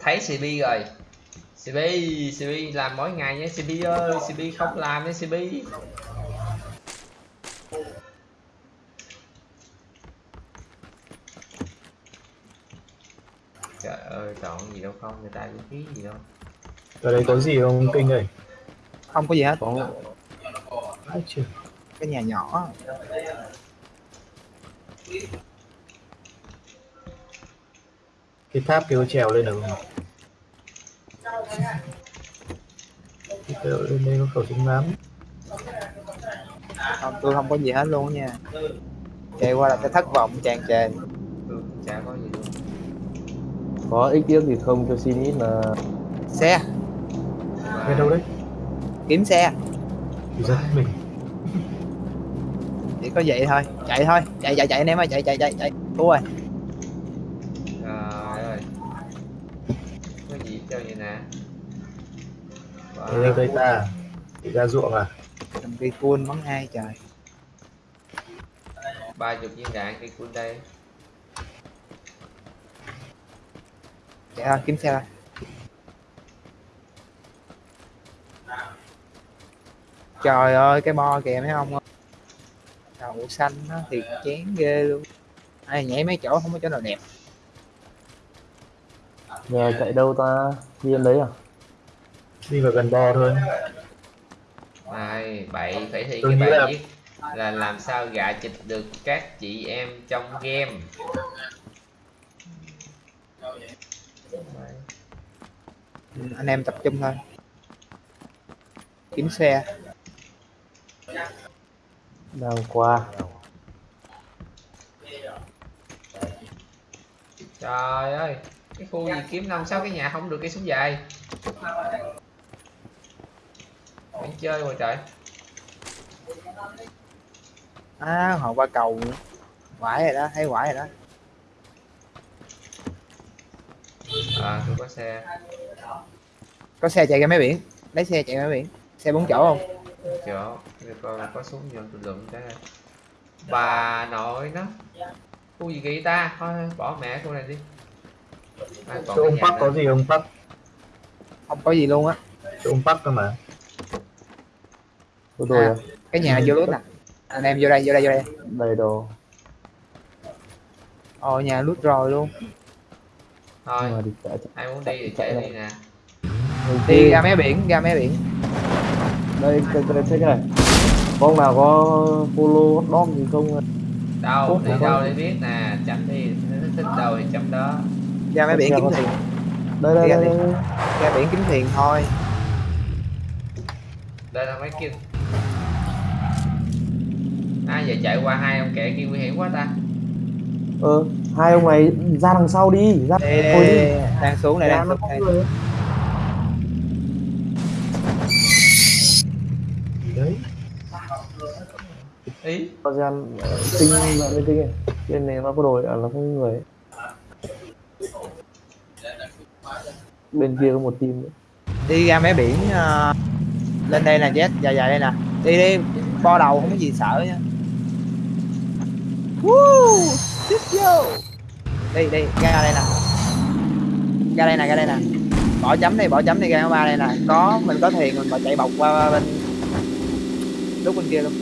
Thấy CB rồi CB CB làm mỗi ngày nha CB ơi CB không làm nha CB trời ơi chọn gì đâu không người ta vũ khí gì đâu. Ở đây có gì không ông kinh ơi? Không có gì hết. Có. Cái nhà nhỏ. Cái tháp kêu trèo lên được không Cái trèo lên đây có khẩu súng ngắm không tôi không có gì hết luôn nha. Chạy qua là cái thất vọng tràn trề tôi chả có gì luôn. Có ích tiếc gì không cho xin ít là xe. Cái đâu đấy? Kiếm xe. Ra mình. Chỉ có vậy thôi. Chạy thôi. Chạy chạy chạy anh em ơi. Chạy chạy chạy chạy. Thua rồi trời ơi có gì cho vậy nè Đây đâu đây ta Đi ra ruộng à? Cầm cây cun bắn hai trời? Ba chục viên đạn cây cun đây. Chạy thôi kiếm xe thôi trời ơi cái bo kìa mấy ông ơi. Đầu xanh nó thiệt chén ghê luôn. Ai nhảy mấy chỗ không có chỗ nào đẹp. Nhà chạy đâu ta? Đi em đấy à đi vào gần bo thôi. Này bậy phải thi Tôi cái bài là- viết là làm sao gạ chịch được các chị em trong game. Anh em tập trung thôi. Kiếm xe. Đang qua trời ơi cái khu gì kiếm năm sáu cái nhà không được cái súng dài Bạn chơi rồi trời. À họ qua cầu. Nữa quải rồi đó thấy quải rồi đó. À tôi có xe. Có xe chạy ra mấy biển? Lấy xe chạy ra mấy biển? Xe bốn chỗ không? Chỗ để coi có súng vô tôi lượm cái. Này bà nội nó. Khu gì kỳ ta? Thôi bỏ mẹ khu này đi. À, ông nữa. có gì ông Park. Không có gì luôn á. Chỗ ông Park cơ mà của tôi À. à. cái nhà vô lút nè anh em vô đây vô đây vô đây. Đầy đồ. Ồ nhà lút rồi luôn. Thôi đi chạy ai muốn đi thì chạy đi nè. Đi ra mé biển ra mé biển. Đây cái cái cái này. Có ông nào có follow hot dog gì không? Đâu ủa, đâu để biết nè. Chấm đi thích đâu thì chấm đó. Ra mé biển kiếm tiền đây đây đây. ra biển kiếm tiền thôi. Đây là mấy kia à giờ chạy qua hai ông kẻ kia nguy hiểm quá ta. Ờ hai ông này ra đằng sau đi ra đây, thôi đi. đang xuống Ra đang xuống người. đấy ý. Có gian tinh bạn lên tinh này. Trên này nó có đồ à, nó có người. Bên kia có một team nữa. đi ra mé biển ờ, lên đây nè jet dài dài đây nè. Đi đi. Bo đầu không có gì sợ nha Woo! Tiếp vô đi đi ra đây nè. Ra đây nè ra đây nè. Bỏ chấm đi bỏ chấm đi ra ba đây nè. Có mình có thuyền mình mà chạy bọc qua bên. Lúc bên kia luôn.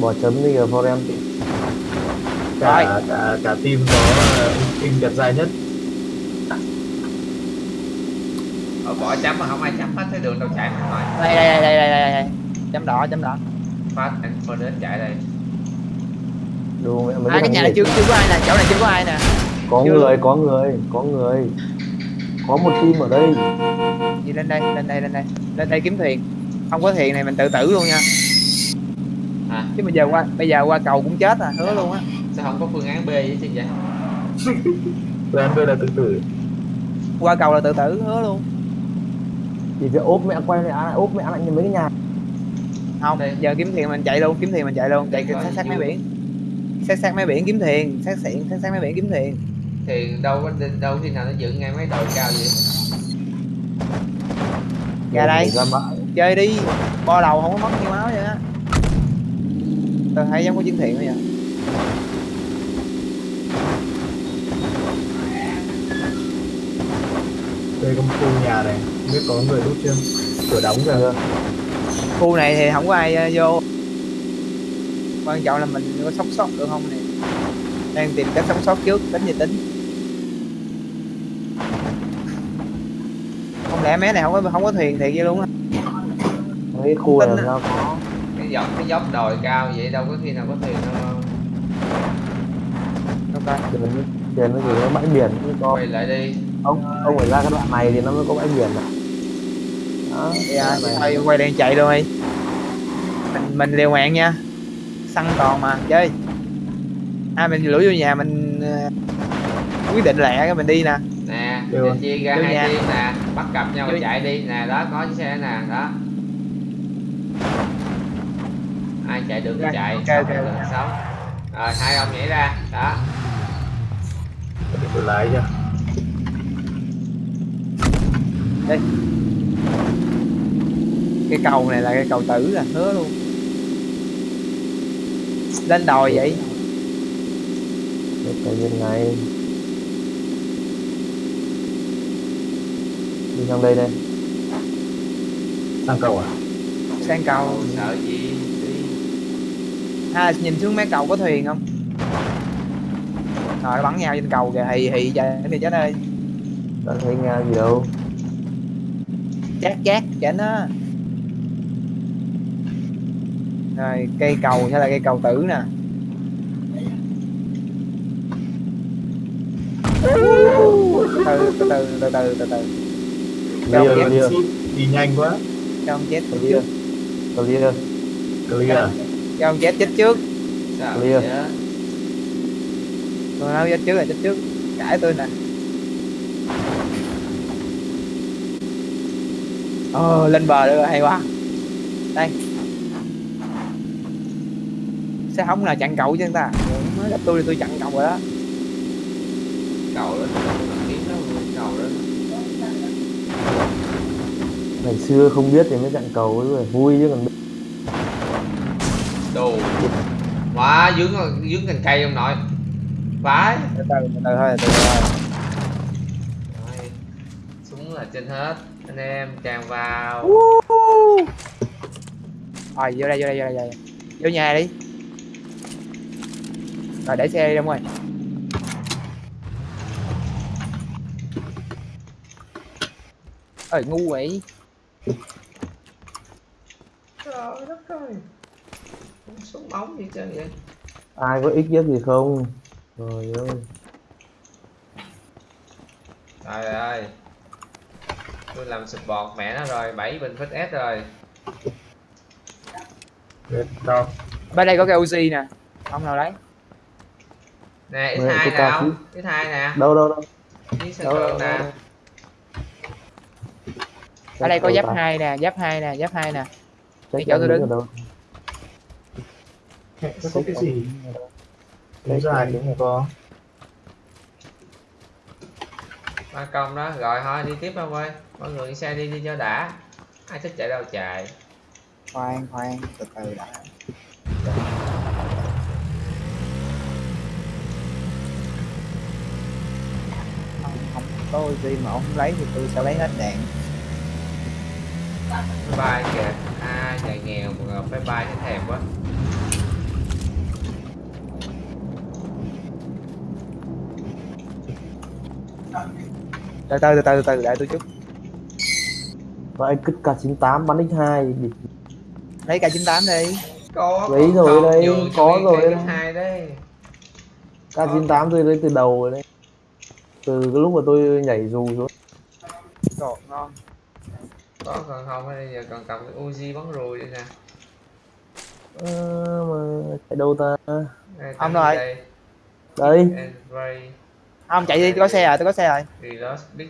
Bỏ chấm đi ở forum Rồi. cả cả cả team có ờ, team đẹp dài nhất. Ờ, bỏ chấm mà không ai chấm hết thấy đường đâu chạy mà thôi. Đây đây đây đây đây, đây. chấm đỏ chấm đỏ. Phát anh đến chạy đây đồ mẹ mấy à, cái nhà này chưa chưa có ai nè chỗ này chưa có ai nè. Có chưa. người có người có người. Có một team ở đây. Đi lên đây lên đây lên đây. Lên đây kiếm thuyền không có thuyền này mình tự tử luôn nha. À chứ bây giờ qua bây giờ qua cầu cũng chết à hứa luôn á. sao không có phương án B với chứ vậy? Tụi anh đây là tự tử. Qua cầu là tự tử hứa luôn. Thì việc ốp mẹ quay lại lại ốp mẹ lại như mấy cái nhà. Không Đây. giờ kiếm thuyền mình chạy luôn kiếm thuyền mình chạy luôn. Chạy sát sát mấy biển sát sát mấy biển kiếm thuyền sát xịn sát sát mấy biển kiếm thuyền. Thì đâu có đâu khi nào nó dựng ngay mấy đồi cao vậy? Ra đây. ra bãi chơi đi bo đầu không có mất nhiều máu vậy á. Tôi thấy giống có chiến thuyền bây giờ đây có một khu nhà này biết có người đút chưa? Cửa đóng kìa. Khu này thì không có ai ờ, vô quan trọng là mình có sống sót được không này đang tìm cách sống sót trước tính gì tính. Không lẽ mé này không có không có thuyền thiệt vậy luôn á? Mấy khu này sao có cái dọc cái dốc đồi cao vậy đâu có khi nào có thuyền đâu. Đâu coi tiền tiền nó chỉ có bãi biển chứ có. Quay lại đi. Ông ông phải ra cái đoạn này thì nó mới có bãi biển này đó. Thì, à, đoạn này. thôi quay đang chạy luôn đi. Mình mình liều mạng nha săn toàn mà. Chơi. À mình lủi vô nhà mình ờ, quyết định lẹ cái mình đi nè. Nè Được. chia ra Vô hai nhà. team nè bắt cặp nhau Vô- chạy đi. Nè đó có chiếc xe nè đó. Ai chạy được thì chạy. ok, sống ok, được ok. thì sống rồi hai ông nhảy ra đó. Tôi lái cho. Cái cầu này là cái cầu tử là hứa luôn lên đồi vậy? Cái bên này. Đi sang đây đây. Sang cầu à? Sang cầu. Sợ gì? Đi. À nhìn xuống mấy cầu có thuyền không? Rồi nó bắn nhau trên cầu kìa hì hì chạy đi chết ơi đã thấy nghe gì đâu. Chát chát chỉnh á rồi cây cầu sẽ là cây cầu tử nè. Từ từ từ từ từ từ từ. Clear ông clear. đi nhanh quá. Cho ông chết trước. Clear. Clear. Clear cho ông chết chết trước. Sao Clear. tôi nói chết trước là chết trước. Cãi tôi nè. Ờ lên bờ được hay quá đây sao không là chặn cậu chứ người ta? Mới gặp tôi thì tôi chặn cậu rồi đó. Cầu đó cầu ngày xưa không biết thì mới chặn cầu ấy rồi vui chứ còn đồ. Quá dướng dướng cành cây ông nội. Vãi từ từ từ từ thôi từ từ thôi. Súng là trên hết. Anh em tràn vào. Rồi vô đây vô đây vô đây. Vô nhà đi rồi để xe đi đông ơi. Ơi ngu vậy. Trời đất ơi. Không súng ống gì trơn vậy? Ai có ích nhất gì không? Trời ơi. Trời ơi. Tôi làm support mẹ nó rồi 7 bình fix S rồi. Biết đâu bên đây có cái Uzi nè. Không nào lấy nè Mẹ, X2 có nè cao ông X2 nè. Đâu đâu đâu? Nè. ở đây có giáp hai nè. giáp hai nè giáp hai nè. Đi chỗ tôi đứng. đâu? Nó có cái gì? Đúng dài em cũng có. Ba công đó rồi thôi đi tiếp ông ơi. Mọi người đi xe đi đi cho đã. Ai thích chạy đâu chạy. Khoan khoan từ từ đã có Uzi mà ông không lấy thì tôi sẽ lấy hết đạn. Bye bye kìa. À nhà nghèo mà bye bye thấy thèm quá. Từ từ từ từ từ đợi tôi chút. Vậy cứ K98 bắn X2 địch lấy K98 đi. Có Lấy rồi đây, có rồi cái đây. đấy. K98 tôi lấy từ đầu rồi đấy từ cái lúc mà tôi nhảy dù xuống. Đồ ngon. Có còn không? Bây giờ còn cầm cái Uzi bắn ruồi đây nè? Ờ, mà chạy đâu ta? Đây, Ông tăng rồi. đây. đây. And Ray, không chạy đi tôi có xe rồi tôi có xe rồi. Reload big.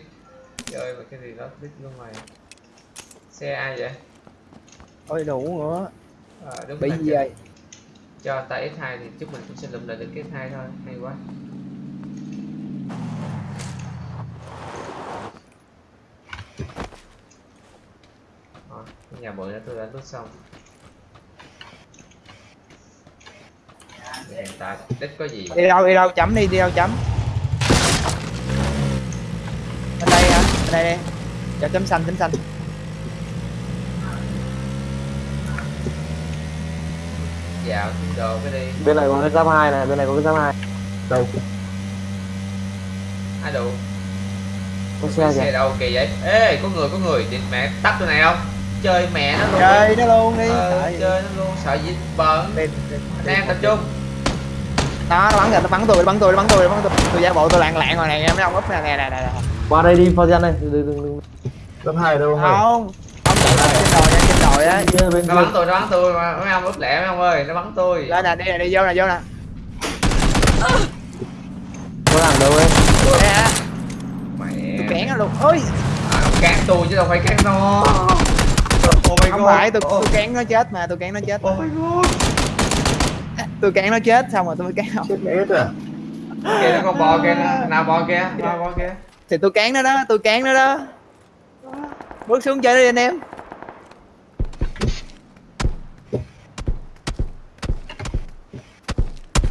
Chơi mà cái reload big luôn mày. Xe ai vậy? Ôi đủ nữa. À, đúng bị gì cho- vậy? Cho tay S2 thì chúc mình cũng sẽ lụm lại được cái S2 thôi. Hay quá nhà bự đã tôi đã lút xong. Hiện tại đích có gì? Đi đâu đi đâu chấm đi đi đâu chấm? Bên đây hả? Bên đây đi. Cho chấm xanh chấm xanh. Dạo kiếm đồ cái đi. Bên này có cái giáp hai này bên này có cái giáp hai. Đâu? Ai đủ có xe xe đâu kỳ vậy? Ê có người có người. Địt mẹ tắt tôi này không chơi mẹ nó luôn. Chơi nó luôn đi. Ờ, chơi nó luôn sợ gì bẩn đi, đi, em tập trung. Đó nó bắn rồi nó bắn tôi nó bắn tôi nó bắn tôi nó bắn tôi. Tôi giả bộ tôi lạng lạng rồi này mấy ông úp nè nè nè nè. Nè. qua đây đi Fabian này đừng đừng đừng Cấp hai đâu không? Ông chạy lên trên đồi nha trên đồi á. Nó bắn tôi nó bắn tôi mà mấy ông úp lẹ mấy ông ơi nó bắn tôi. Lên nè đi nè đi vô nè vô nè. Có làm đâu ấy. Đây hả mẹ. Tôi kén nó luôn. Ôi. À, cán tôi chứ đâu phải cán nó oh không god. phải tôi tôi kén nó chết mà tôi kén nó chết. Oh my god. Tôi kén nó chết xong rồi tôi mới kén ông Chết mẹ hết à kia nó con bò kia nó nào bò kia nào bò kia thì tôi kén nó đó tôi kén nó đó. Bước xuống chơi đi anh em.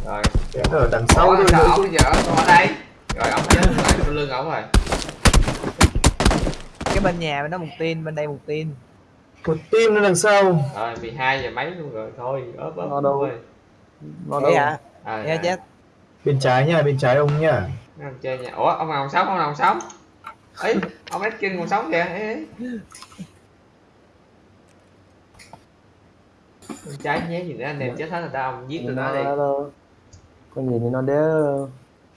Rồi. Chết ở đằng sau sao nữa bây giờ ở đây? Rồi ông chết lại sau lưng ổng rồi. Cái bên nhà bên đó một tin bên đây một tin Một team nó đằng sau. Rồi 12 giờ mấy luôn rồi thôi ớp ớp Nó đâu? nó đâu? hả à, nghe chết. Bên trái nha, bên trái ông nha. Ông chơi nhà. Ủa ông nào ông sống ông nào sống? Ấy ông Redkin còn sống kìa ê, ê. Con trái nhé gì nữa anh em chết hết rồi tao ông giết tụi nó đi. Có nhìn thì nó đéo.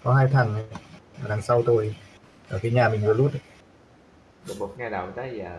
Có hai thằng này ở đằng sau tôi ở cái nhà mình vừa lút ấy. bụt bụt ngay đầu tới giờ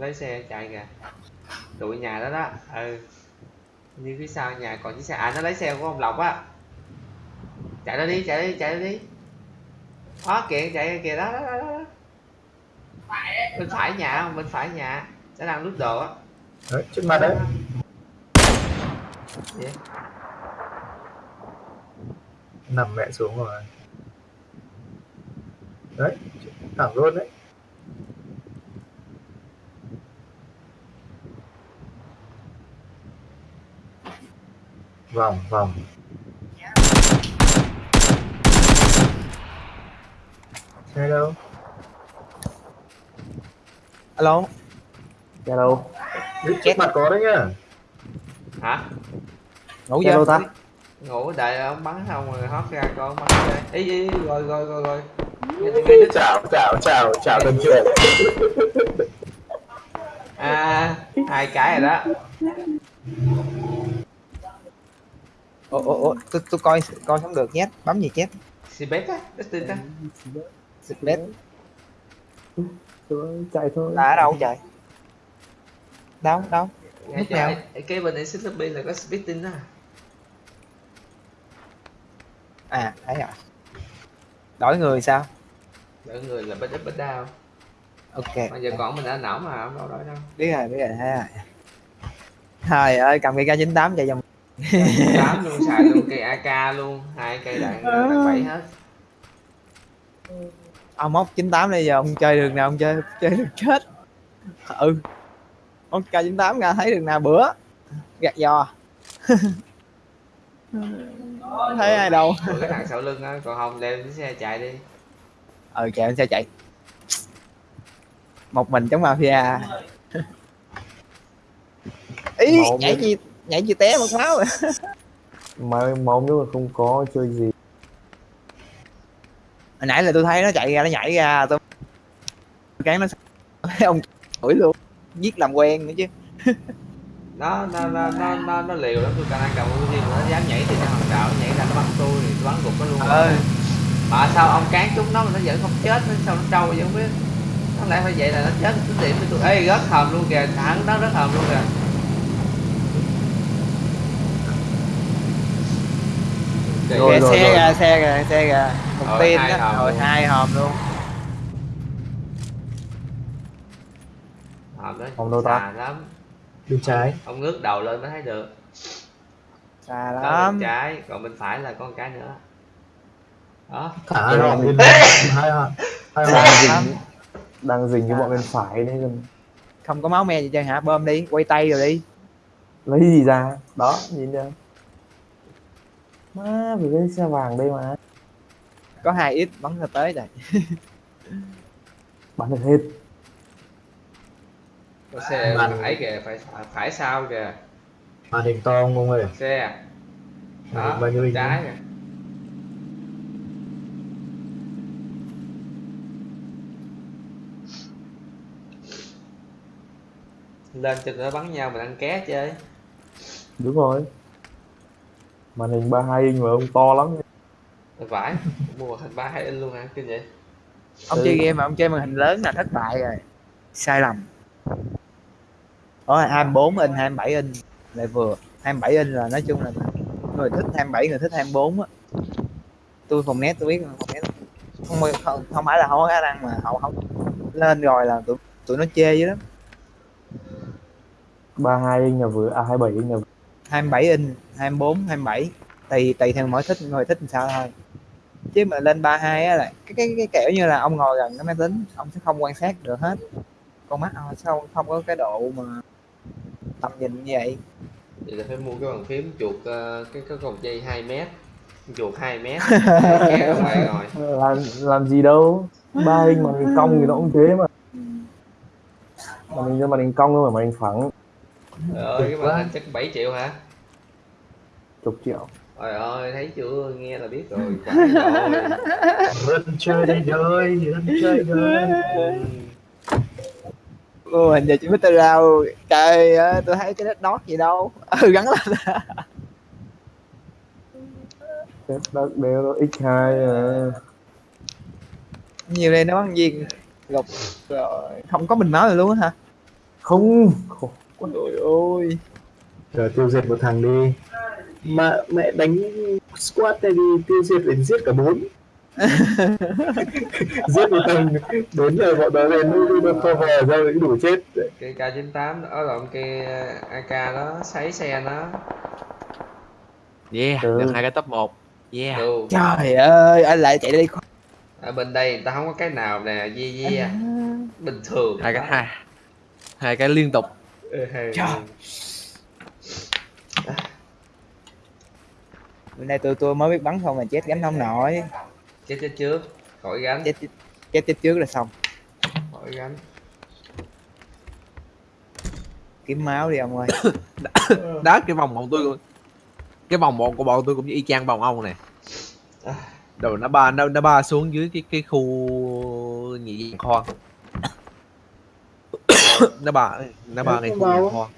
lấy xe chạy kìa. Tụi nhà đó đó ừ. Như phía sau nhà còn chiếc xe à nó lấy xe của ông lộc á. Chạy đó đi chạy đi chạy đi. Đó kìa chạy kìa đó đó đó, đó. bên phải nhà không bên phải nhà nó đang lút đồ á. Đấy trước mặt đấy. Gì? nằm mẹ xuống rồi. Đấy thẳng luôn đấy vòng vòng. Đâu alo đâu? Đấy, trước mặt có đấy nhá. Hả? Ngủ chưa đâu ta? ngủ đợi ông bắn xong rồi hót ra coi ông bắn ra ý ý rồi rồi rồi rồi. Chào chào chào chào tân trưởng à hai cái rồi đó ủa ủa ủa tôi tôi coi coi không được nhét bấm gì nhét si bếp á Dustin á. Bếp Tôi chạy thôi. là ở đâu trời đâu đâu? Ngay Lúc chỗ nào? cái- bên này xích lobby là có spitting á. À thấy rồi. Đổi người sao? Mọi người là bết up bết down ok mà giờ còn mình đã nổ mà không đâu đổi đâu. Biết rồi biết rồi thấy rồi. Trời ơi cầm cái k 98 chạy vòng tám luôn xài luôn cây ak luôn. Hai cây đạn đạn bảy hết. Ông móc 98 bây giờ ông chơi đường nào ông chơi chơi được chết. Ừ. Ông k 98 ra thấy đường nào bữa. Gạt giò. Thấy ai đâu. Cái thằng sau lưng á còn không leo cái xe chạy đi. Ừ chạy xe chạy. Một mình chống mafia. Ý Mà ông nhảy chi té mất máu rồi Mà máu nếu mà không có chơi gì. hồi nãy là tôi thấy nó chạy ra nó nhảy ra tôi cán nó thấy ông chửi luôn. Giết làm quen nữa chứ. Nó nó nó nó nó, nó liều lắm tôi càng ăn cầm Uzi nó dám nhảy thì nó hòn đạo nó nhảy ra nó bắn tôi thì tôi bắn gục nó luôn. Ơi mà sao ông cán chúng nó mà nó vẫn không chết nó sao nó trâu vậy không biết. Nó lại phải vậy là nó chết tính điểm với tôi. Ê rớt hòm luôn kìa thẳng nó rớt hòm luôn kìa Rồi, rồi, xe rồi. ra xe ra xe ra. Một Rồi, tin hai đó. rồi luôn. hai hòm luôn. Hòm đó Hòm đâu ta? lắm. Bên trái ông ngước đầu lên mới thấy được. Xa đó lắm. bên trái còn bên phải là con cái nữa. Đó. Hai hòm bên hai hòm hai hòm Đang dình, đang dình cái bọn bên phải đấy không có máu me gì chơi hả? Bơm đi quay tay rồi đi. Lấy gì ra? Đó nhìn chưa má vì cái xe vàng đây mà. Có hai ít bắn ra tới rồi bắn được hết. Có xe Mạnh. phải kìa phải phải sau kìa. Màn hình to không ông ơi? Xe. Đó bao nhiêu trái kìa. Lên cho nó bắn nhau mình ăn ké chơi. Đúng rồi màn hình 32 inch mà ông to lắm. Vải mua hình ba hai inch luôn hả? Kinh vậy. Ông Ừ. chơi game mà ông chơi màn hình lớn là thất bại rồi. Sai lầm. Ôi 24 inch 27 inch lại vừa. 27 inch là nói chung là người thích 27 người thích 24 á. Tôi phòng net tôi biết phòng net. Không không, không phải là không có khả năng mà họ không lên rồi là tụi tụi nó chê dữ lắm. 32 inch là vừa à 27 inch là vừa. 27 inch 24 27 tùy tùy theo mỗi thích người thích làm sao thôi. Chứ mà lên 32 á là cái cái cái kiểu như là ông ngồi gần cái máy tính ông sẽ không quan sát được hết. Con mắt ông sao không có cái độ mà tầm nhìn như vậy. Vậy là phải mua cái bàn phím chuột ờ, cái cái cột dây 2 mét. Chuột 2 mét. Kéo ở ngoài rồi. Làm làm gì đâu. Ba hình mà hình cong thì nó cũng thế mà. Màn hình cho màn hình cong thôi mà màn hình phẳng Trời ơi cái màn hình chắc 7 triệu hả? Chục triệu. Trời ơi thấy chưa? Nghe là biết rồi phải rồi. Dân chơi đây chơi đời. Ồ, hình giờ chỉ biết tôi rau trời ơi tôi thấy cái đất đót gì đâu. Ừ gắn lên. Đất đeo nó x 2 à. nhiều đây nó bắn viên. Gục rồi. Không có bình máu rồi luôn hả? Không. Ôi ôi Rồi tiêu diệt một thằng đi. Mà mẹ đánh squad này đi tiêu diệt đến giết cả bốn. giết một thằng đến rồi bọn đó lên nó nó cover ra thì đủ chết. cái K98 đó lộn cái AK đó sấy xe nó Yeah, Ừ. được hai cái top 1 Yeah Đồ. trời ơi anh lại chạy đi ở bên đây người ta không có cái nào nè yeah yeah bình thường Hai cái hai Hai cái liên tục Ừ, hay- Trời. bữa nay tôi tôi mới biết bắn không mà chết gánh không nổi. Chết chết trước. Khỏi gánh. Chết chết chết, chết trước là xong. Khỏi gánh. Kiếm máu đi ông ơi. Đó cái vòng bọn tôi cũng- Cái vòng bọn của bọn tôi cũng y chang vòng ông nè À. Rồi nó ba nó, nó ba xuống dưới cái cái khu nhị diện kho Nó ba Nó ba ngay khu kho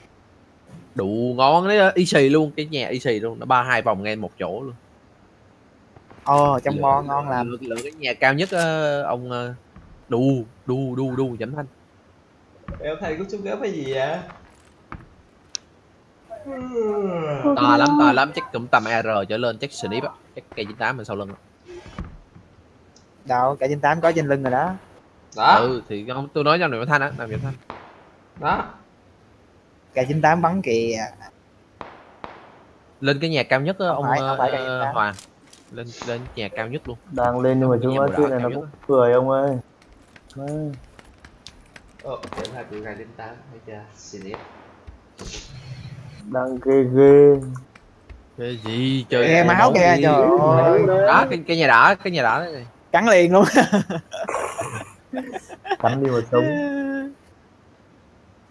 Đủ ngon đấy y xì luôn Cái nhà y xì luôn Nó ba hai vòng ngay một chỗ luôn. Ồ trong Lựa- ngon ngon làm lựa, lựa cái nhà cao nhất ờ, ông ờ, đu đu đu đu chấm thanh. Em thầy có chút gấp hay gì vậy? To lắm to lắm chắc cũng tầm AR trở lên chắc snip á chắc cây 98 bên sau lưng đâu cả trên tám có trên lưng rồi đó. Đó. Ừ thì không tôi nói cho niệm thanh á làm niệm thanh đó. Cả 98 bắn kìa. Lên cái nhà cao nhất á ông phải, không phải cây ờ, 98. Hoàng lên lên nhà cao nhất luôn. Đang lên nhưng mà chúng nó chuyện này nó cũng cười ông ơi. Đấy. Ồ, hai tụi hai đến tám thấy chưa? Xin ít đang ghê ghê. Cái gì? Trời nghe ơi, máu kìa trời ơi. Đó cái, cái nhà đỏ cái nhà đỏ cắn liền luôn. Cắn đi một sống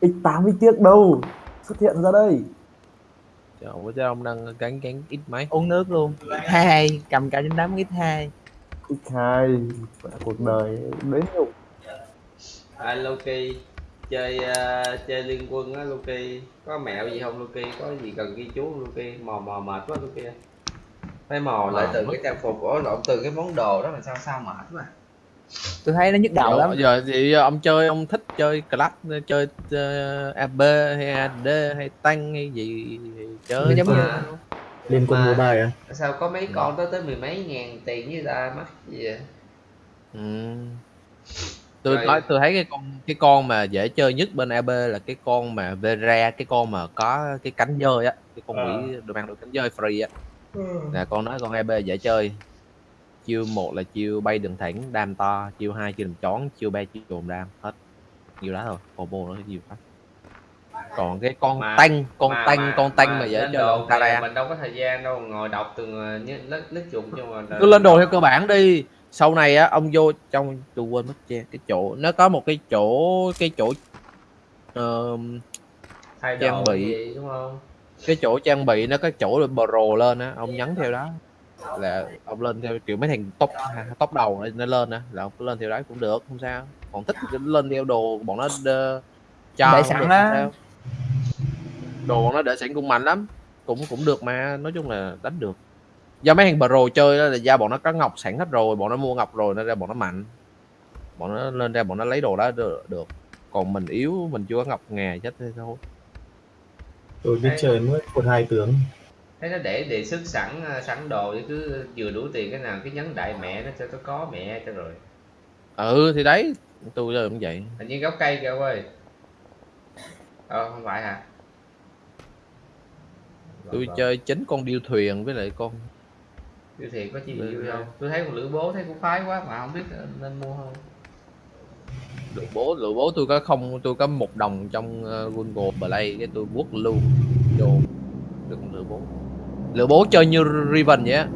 x 8 ít tiếc đâu? Xuất hiện ra đây. Trời ơi chứ ông đang cắn cắn ít mấy? Uống nước luôn. Hai cầm cả trên tám ít hai. X 2 cuộc đời đến nhục à Loki chơi ờ, chơi liên quân á Loki. Có mẹo gì không Loki? Có gì cần ghi chú không Loki? Mò mò mệt quá Loki phải mò lại từ mất. cái trang phục ổ lộn từ cái món đồ đó là sao sao mệt quá tôi thấy nó nhức đầu lắm giờ thì ông chơi ông thích chơi club chơi uh, AB hay AD hay tăng hay gì chơi giống như Liên quân mobile à? sao có mấy con tới tới mười mấy ngàn tiền với ta mắc gì vậy Ừ. tôi Rồi. nói tôi thấy cái con cái con mà dễ chơi nhất bên AB là cái con mà Vera cái con mà có cái cánh dơi á cái con Ờ. quỷ được mang được cánh dơi free á là con nói con AB dễ chơi chiêu một là chiêu bay đường thẳng đam to chiêu hai chiêu làm chón chiêu ba chiêu trồn đam hết. Nhiều đó thôi combo nó nhiều quá. Còn cái con Mà- tăng con Mà- tăng mà- con tăng mà, dễ lên chơi là Tara mình đâu có thời gian đâu ngồi đọc từng lít lít dụng cho mà cứ lên đồ theo cơ bản đi. Sau này á ông vô trong tôi quên mất che cái chỗ nó có một cái chỗ cái chỗ ờm, thay trang bị. gì đúng không? Cái chỗ trang bị nó có chỗ pro lên á ông nhấn theo đó là ông lên theo kiểu mấy thằng top top đầu nó lên á là ông lên theo đó cũng được không sao còn thích thì lên theo đồ bọn nó đơ, cho Để sẵn á. đồ bọn nó để sẵn cũng mạnh lắm cũng cũng được mà nói chung là đánh được do mấy thằng pro chơi đó là do bọn nó có ngọc sẵn hết rồi bọn nó mua ngọc rồi nên ra bọn nó mạnh bọn nó lên ra bọn nó lấy đồ đó được, được. còn mình yếu mình chưa có ngọc nghề chết thế thôi Tôi biết chơi mới một hai tướng. Thấy nó để đề xuất sẵn ờ, sẵn đồ chứ cứ vừa đủ tiền cái nào cứ nhấn đại mẹ nó cho nó có mẹ cho rồi. Ừ thì đấy tôi chơi cũng vậy. Hình như gốc cây kìa ông ơi. Ờ không phải hả? Tôi chơi chính con điêu thuyền với lại con Siêu thiệt có chi vui không tôi thấy con lữ bố thấy cũng phái quá mà không biết nên mua không. Lựa bố lựa bố tôi có không tôi có một đồng trong uh, Google Play cái tôi quất luôn vô. Được con lựa bố lựa bố chơi như Riven vậy á.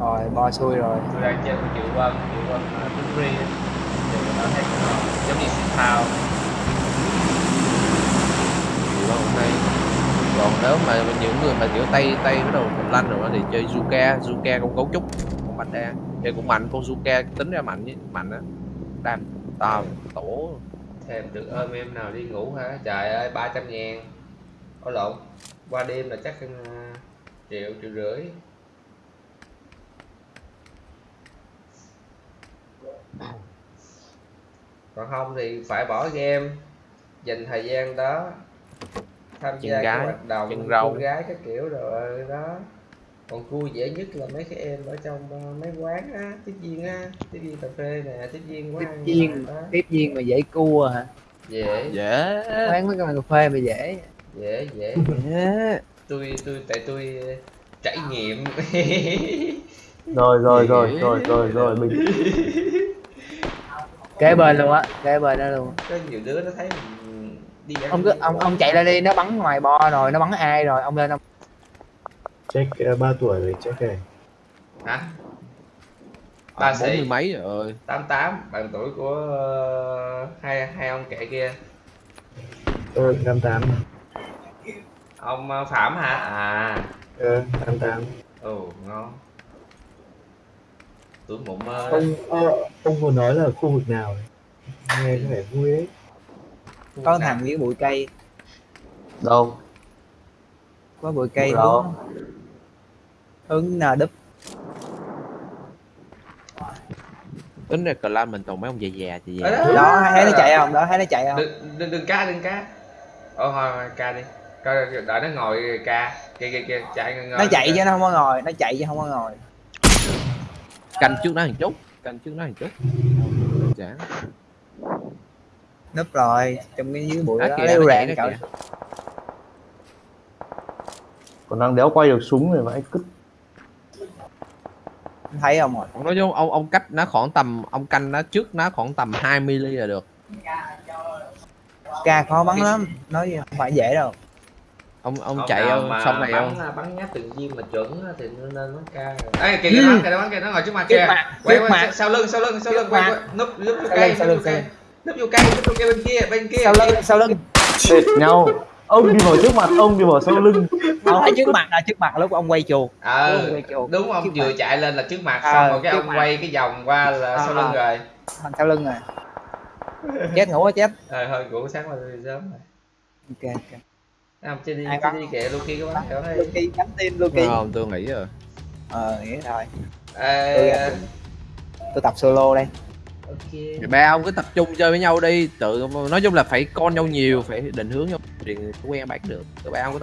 Rồi bo xui rồi. Tôi đang chơi con triệu vân triệu vân uh, free á. thì nó thấy cũng giống như xịt thao Nhiều lắm, hay còn nếu mà những người mà kiểu tay tay bắt đầu lanh rồi thì chơi Zuka. Zuka con cấu trúc. Con bạch đa chơi cũng mạnh con Zuka tính ra mạnh với mạnh á. Đam tao tổ. Thêm được ôm em nào đi ngủ hả? Trời ơi 300 ngàn. Có lộn qua đêm là chắc uh, triệu triệu rưỡi. Còn không thì phải bỏ game dành thời gian đó tham gia các gái, hoạt động chân rau. cô gái các kiểu rồi đó. Còn cua dễ nhất là mấy cái em ở trong ờ, mấy quán á tiếp viên á tiếp viên cà phê nè tiếp viên quán tiếp viên tiếp viên mà dễ cua hả? Dễ. Dễ. Quán mấy cái cà phê mà dễ dễ dễ. Dễ. Tôi tôi tại tôi ờ, trải nghiệm. Rồi rồi rồi rồi rồi rồi mình kế bên luôn á kế bên đó luôn. Có nhiều đứa nó thấy mình đi ăn ông cứ ông ông chạy ra đi nó bắn ngoài bo rồi nó bắn ai rồi ông lên ông check uh, 3 tuổi rồi check này. Hả? Ba ba bốn mươi sĩ mấy rồi. Tám tám bằng tuổi của ờ, hai hai ông kệ kia. Tôi 58 ông ờ, phạm hả? À. Ờ 88 ồ ngon. Tuổi mộng mơ ông ờ, ông vừa nói là khu vực nào ấy? nghe có vẻ vui đấy có thằng với bụi cây. Đâu? Có bụi cây hướng hướng nà đúp? Tính ra clan mình toàn mấy ông già già Ở già. Đó. thấy nó chạy không? Đó thấy nó chạy không? Đừng đừng đừng ca đừng ca ồ thôi thôi, ca đi coi đợi nó ngồi ca. Kia kia kia chạy ngồi nó chạy chứ nó không có ngồi nó chạy chứ không có ngồi. Canh trước nó một chút canh trước nó một chút. Chán núp rồi trong cái dưới bụi Đó đó chạy đó cậu. còn đang đéo quay được súng rồi mà anh cứ thấy không rồi? Ông nói chung ông ông cách nó khoảng tầm ông canh nó trước nó khoảng tầm 20 ly là được. Ca khó bắn lắm nói gì không phải dễ đâu ông ông Ông chạy ông xong này bắn, ông. bắn nhát từng viên mà chuẩn thì nó nên bắn ca ấy kìa kìa nó bắn kìa nó bắn kìa nó ngồi trước mặt kìa. mặt quay quay sau lưng sau lưng sau lưng quay quay núp núp vô cây núp lưng, vô cây. núp vô cây núp vô cây bên kia bên kia. Sau lưng sau lưng. Tệt nhau. Ông đi vào trước mặt ông đi vào sau lưng. Ông thấy trước mặt là trước mặt lúc ông quay chuột. Ờ Đúng rồi, không trước vừa chạy lên là trước mặt Ờ, xong rồi cái ông quay cái vòng qua là Ờ, sau lưng ờ. rồi. Thằng sau lưng rồi. Chết ngủ quá chết. Ờ thôi ngủ sáng mà đi sớm rồi. Ok ok không chơi đi chơi đi kệ Luki có bắn kìa thấy Luki nhắm tin Luki không? Tôi nghĩ rồi. Ờ nghĩa rồi Ê, tôi tập solo đây. Ok. Thì ba ông cứ tập trung chơi với nhau đi. Tự nói chung là phải con nhau nhiều phải định hướng nhau thì quen bán được. Tụi ba ông cứ tập